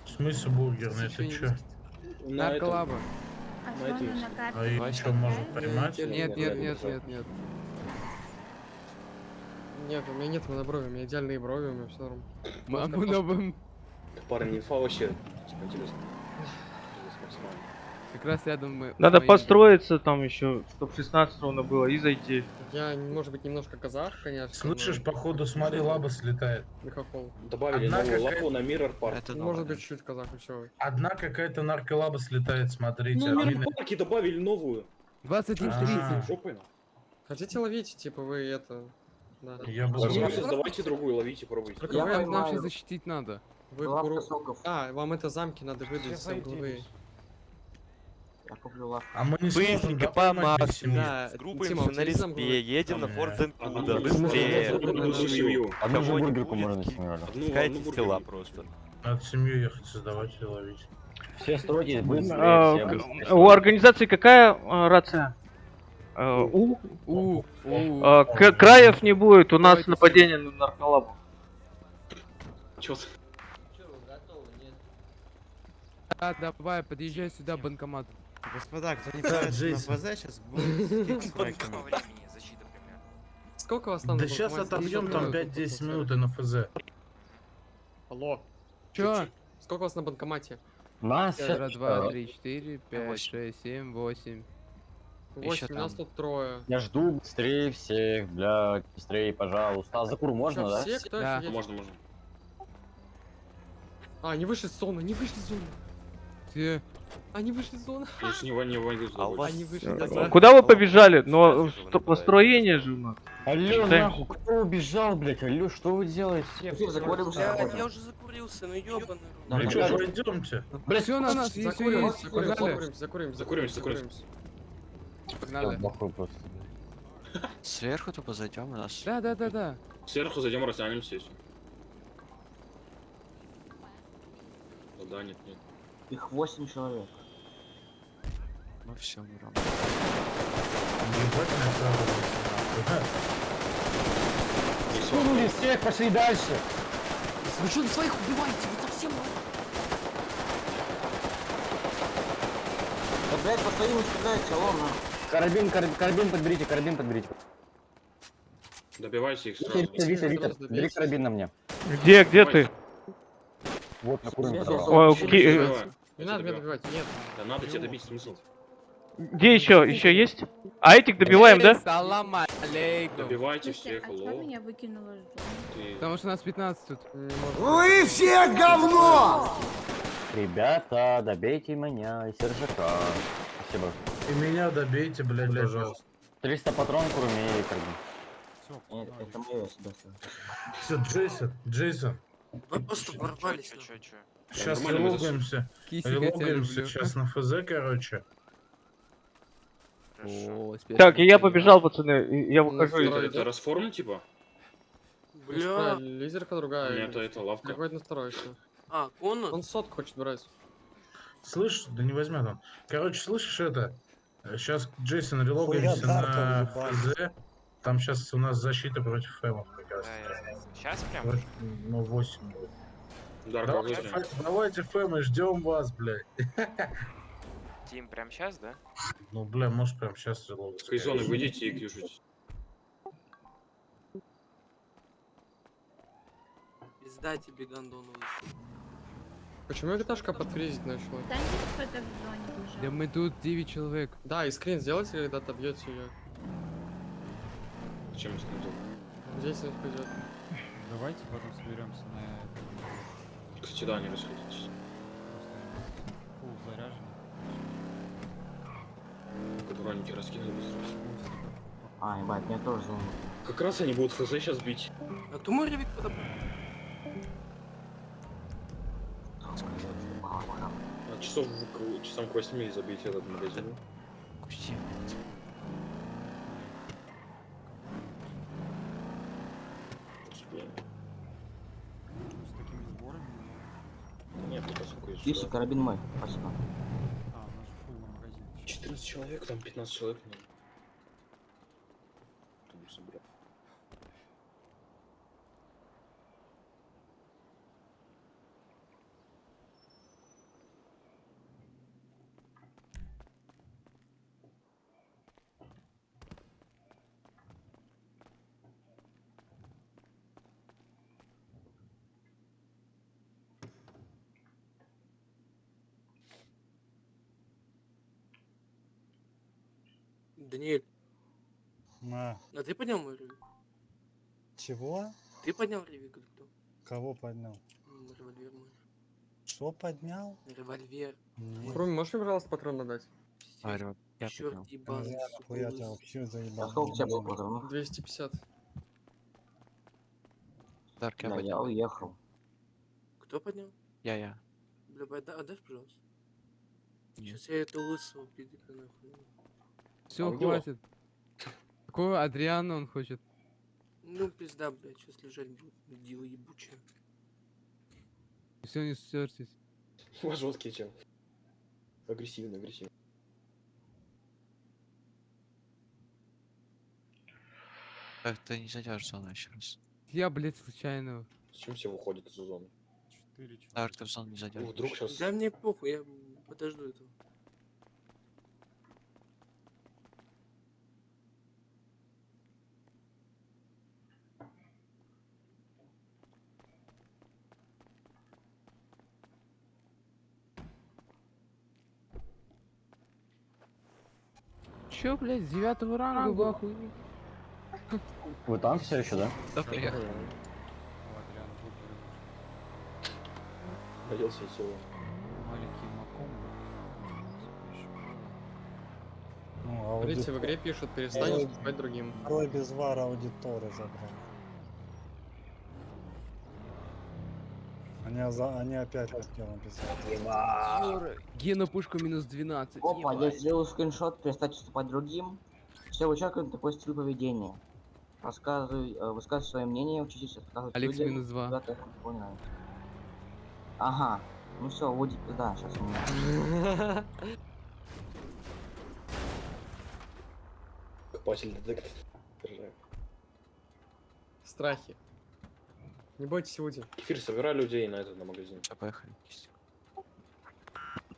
В смысле бургерный, Ещё это видел. На карте. А и Давай, что, можно поймать? Нет, Нет, нет, нет, нет, нет. У меня нет на брови, у меня идеальные брови, у меня все норм. Новым. Парни, инфа вообще типа, интересно. Как раз рядом мы. с Надо моим- построиться там еще, чтоб 16 ровно было, и зайти. Я, может быть, немножко казах, конечно. Слышишь, походу, смотри, лаба слетает. Михахол. Добавили Одна новую лапу на Mirror Park. Это Ну, может быть, чуть казах, и все. Одна какая-то нарколаба слетает, смотрите. Ну. Mirror Park добавили новую. 21.30. Жопой на. Хотите ловить, типа вы это... Да. Я бы Возможно, ловил. создавайте другую, ловите, пробуйте. Только нам сейчас защитить надо. Вы куру-. А, вам это замки надо выдать главы. Я куплю лавку. А мы не Быстренько по семьи? Да, С Тима, группой на респе, едем на э, Зенкуда, быстрее. одну- же бургерку можно Пускайте одну тела просто. Надо семью ехать создавать и ловить. Все стройтесь быстрее, А, у организации какая а, рация? У? У, у. А, к- краев не будет, у нас нападение на нарколабу. Чё? Да, давай, подъезжай сюда, банкомат. Господа, кто не Да, на. ФЗ, сейчас будет с. Сколько у вас там Да сейчас отобьем там Сколько? 5-10 минут и на ФЗ. Алло. Чё? Сколько у вас на банкомате? Нас Раз, щас- два, э, три, четыре, пять, шесть, семь, восемь. Восемь, у нас тут трое. Я жду быстрее всех, блядь, быстрее, пожалуйста. А за кур можно, да? все? Кто Да. Можно, можно. А, они вышли из зоны, они вышли из зоны. Все. Они вышли из зоны. Я ж не вон- не войду с у тобой. вас Они вышли Э, из зоны. Куда вы побежали? Но построение же у нас. Алло, нахуй, кто убежал, блядь? Алло, что вы делаете? Я, уже закурился, ну ёбаный Ну да. пойдемте. Блять, все на нас, есть, все Закуримся, есть. закуримся, Погнали. закуримся, закуримся. Сверху тупо зайдем у нас. Да, да, да, да. Сверху зайдем, растянемся. да, нет, нет. Их 8 человек. Ну все. Ебать накладывается, Скинули всех, пошли дальше. Вы что, своих убиваете? Вы совсем... Да, блядь, по своим алло, на. Карабин, карабин, карабин подберите, карабин подберите. Добивайте их сразу. Витя, Витя, Витя, бери карабин на мне. Где, где ты? Вот, на ки- э, Не надо меня добивать, нет. Да надо тебя добить, смысл. Где еще? Еще есть? А этих добиваем, да? Салам алейкум. Добивайте всех, а зоны? Потому что нас 15 тут. Вы все говно! Ребята, добейте меня и Сержака. Спасибо. И меня добейте, блядь, пожалуйста. 300 патрон к руме и карабин. Нет, это мое. Все, Джейсон, Джейсон. Вы просто ворвались. ну. Сейчас Нормально мы релогаемся. Релогаемся сейчас на ФЗ, короче. О, Так, и я побежал, пацаны. Я выхожу Это, из... это расформ, типа? Бля. Лизерка другая. Нет, это лавка. На второй. А, Конор? Он сотку хочет брать. Слышь, да не возьмет он. Короче, слышишь это? Сейчас Джейсон релогаемся на ФЗ. Там сейчас у нас защита против фэмов как раз. Сейчас прям? Ну, 8 будет. Давайте, возьмем. фэ- давайте фэмы, ждем вас, блядь. Тим, прям сейчас, да? Ну, бля, может прям сейчас релогаться. Из зоны выйдите и кьюжите. Пизда тебе, гандон лысый. Почему Виташка подфризить начала? Да нет, кто-то в зоне бежал. Да мы тут 9 человек. Да, и скрин сделайте, когда отобьете ее. Зачем скрин Деятельность пойдет. Давайте потом соберемся на Кстати, да, не расходитесь. фул заряжен. Кадуранники раскинули быстро. А, ебать, меня тоже. Как раз они будут ФЗ сейчас бить. А то мой ревик подобрал. А часов к- часам к 8 забейте этот магазин. Господи. С Нет, не поскольку есть. Киси, карабин мой. Спасибо. А, у нас фул на магазин. 14 человек, там 15 человек. ну. Там собрать. Даниэль, На. а ты поднял мой ревик? Чего? Ты поднял ревик или кто? Кого поднял? Револьвер мой. Что поднял? Револьвер. Нет. Руми, можешь мне, пожалуйста, патрон надать? Арю, я Черт ебаный, Я хуя тебя вообще заебал. А сколько у тебя было патронов? 250. Дарк, я Да, я поднял. уехал. Кто поднял? Я, я. Бля, отда- отдашь, пожалуйста? Нет. Сейчас я этого лысого пидика нахуй. Все, А где? хватит. Какого Адриана он хочет? Ну, пизда, блядь, сейчас лежать будут, дела ебучие. Все, не вас жесткий чел. Агрессивно, агрессивно. Как ты не зайдешь в зону еще раз? Я, блядь, случайно. Зачем все выходят из зоны? Ты в зону не зайдешь. Ну, вдруг сейчас... Да мне похуй, я подожду этого. Че, блядь, с девятого ранга ахуе? Вы там все еще, да? Да, приехал. Оделся и сел. Маленький маком. Ну, Смотрите, в игре пишут, перестань Второй- уступать другим. Второй без вара аудиторы забрал. Они, за... Они опять хотели написать. Гена пушка минус 12. Опа, я ебать. сделал скриншот, перестать уступать другим. Все, вы человек такой стиль поведения. Рассказывай, э, высказывай свое мнение, учитесь отказывать Алекс людям, минус два. когда ты кого не нравится. Ага, ну все, Вуди, да, сейчас у меня. Покупатель детектор. Страхи. Не бойтесь Уди. Кефир, собирай людей на этот, на магазин. Все, поехали.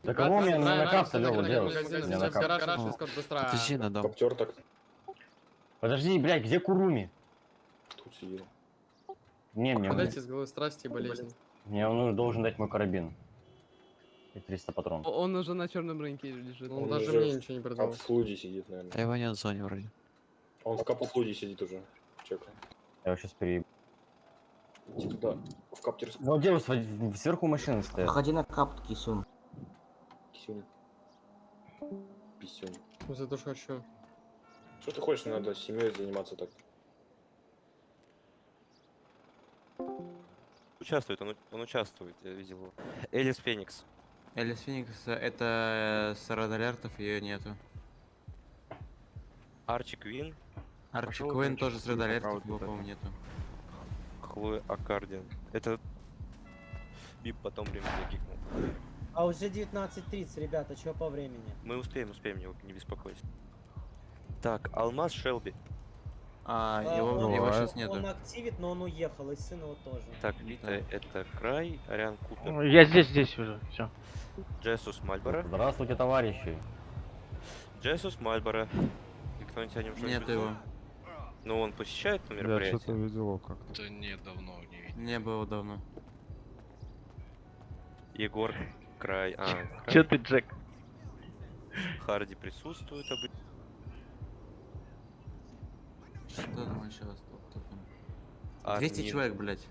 Да кого мне на накапто на делать? в Ну. Подожди, надо. Коптер так Подожди, блядь, где Куруми? тут сидел. Не, мне, Подайте с головы страсти и болезни. мне он уже должен дать мой карабин. И 300 патронов. Он уже на черном рынке лежит. Он Он даже мне в ничего не продал. Капфлуде сидит, наверное. А его нет в зоне вроде. Он в капфлуде сидит уже. Чекай. Я его сейчас переебу. Иди туда. В каптер. Ну где вы св- сверху машины стоят? Ходи на капт, кисюн. Кисюнь. Писюнь. За то, что хочу. Что ты хочешь, надо семьей заниматься так. Участвует, он, он участвует, я видел его. Элис Феникс. Элис Феникс, это с Рад Алертов, ее нету. Арчи Квин. Арчи значит, тоже с Рад по Алертов, правду его, по-моему, нету. Хлоя Аккардиан. Это... Бип потом время закикнул. А уже 19.30, ребята, что по времени? Мы успеем, успеем, не, не беспокойся. Так, Алмаз Шелби. А, А, его, он, его он- сейчас нету. Он активит, но он уехал, и сын его тоже. Так, Вита это Край, Ариан Купер. Я здесь, здесь уже, все. Джессус Мальборо. Здравствуйте, товарищи. Джессус Мальборо. И кто-нибудь о нем что-нибудь Нету знает? его. Ну, он посещает это Я мероприятие? что-то видел его как-то. Да нет, давно не видел. Не было давно. Егор Край. А, Край. Че ты, Джек? Харди присутствует обычно. Что там еще? Армин. 200 человек, блядь.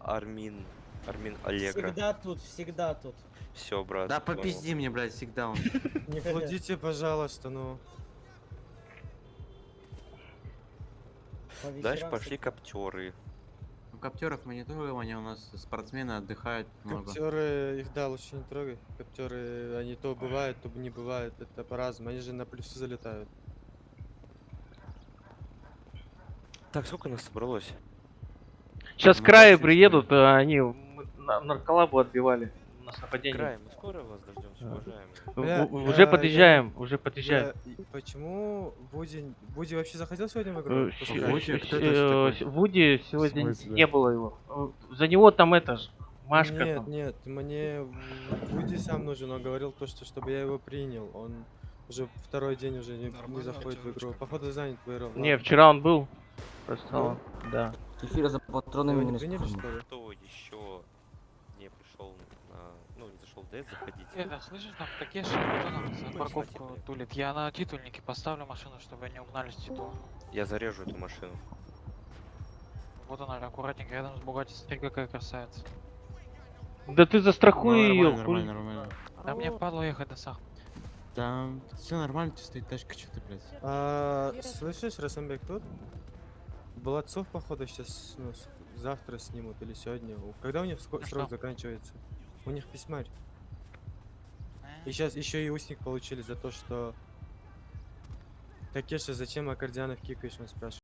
Армин. Армин Аллегра. Всегда тут, всегда тут. Все, брат. Да попизди мне, блядь, всегда он. Не флудите, пожалуйста, ну. Дальше пошли коптеры. У коптеров мы не трогаем, они у нас спортсмены отдыхают много. Коптеры, их да, лучше не трогай. Коптеры, они то бывают, то не бывают. Это по-разному. Они же на плюсы залетают. Так, сколько нас собралось? Сейчас Ну, краи вообще, приедут, а они нарколабу отбивали. У нас нападение. Край, мы скоро вас. В- Бля, я- уже подъезжаем, уже подъезжаем. Я- Почему Буди... Буди вообще заходил сегодня в игру? Э, э, Вуди сегодня не было его. Э, За него там это ж, Машка Нет, там. нет, мне Буди сам нужен, он говорил то, что чтобы я его принял. Он уже второй день уже не, не заходит в игру. Походу занят в игру. Не, вчера он был. Просто он, да. Кефира за патронами Его не минус приняли, патроны. что ли? Кто еще не. ДС, заходите. Это, слышишь, там Такеши, кто нам за парковку тулит? Я на титульнике поставлю машину, чтобы они угнали с титула. Я зарежу эту машину. Вот она, аккуратненько, рядом с Бугатти, смотри, какая красавица. Да ты застрахуй Ну, ее. Нормально, нормально, нормально. Да мне падло ехать до Сах. Там все нормально, тут стоит тачка, что ты, блядь. А, слышишь, Расамбек тут? Болотцов, походу, сейчас, ну, завтра снимут или сегодня. Когда у них Ну срок заканчивается? У них письмарь. И сейчас еще и устник получили за то, что... Такеша, зачем аккордеонов кикаешь, он спрашивает.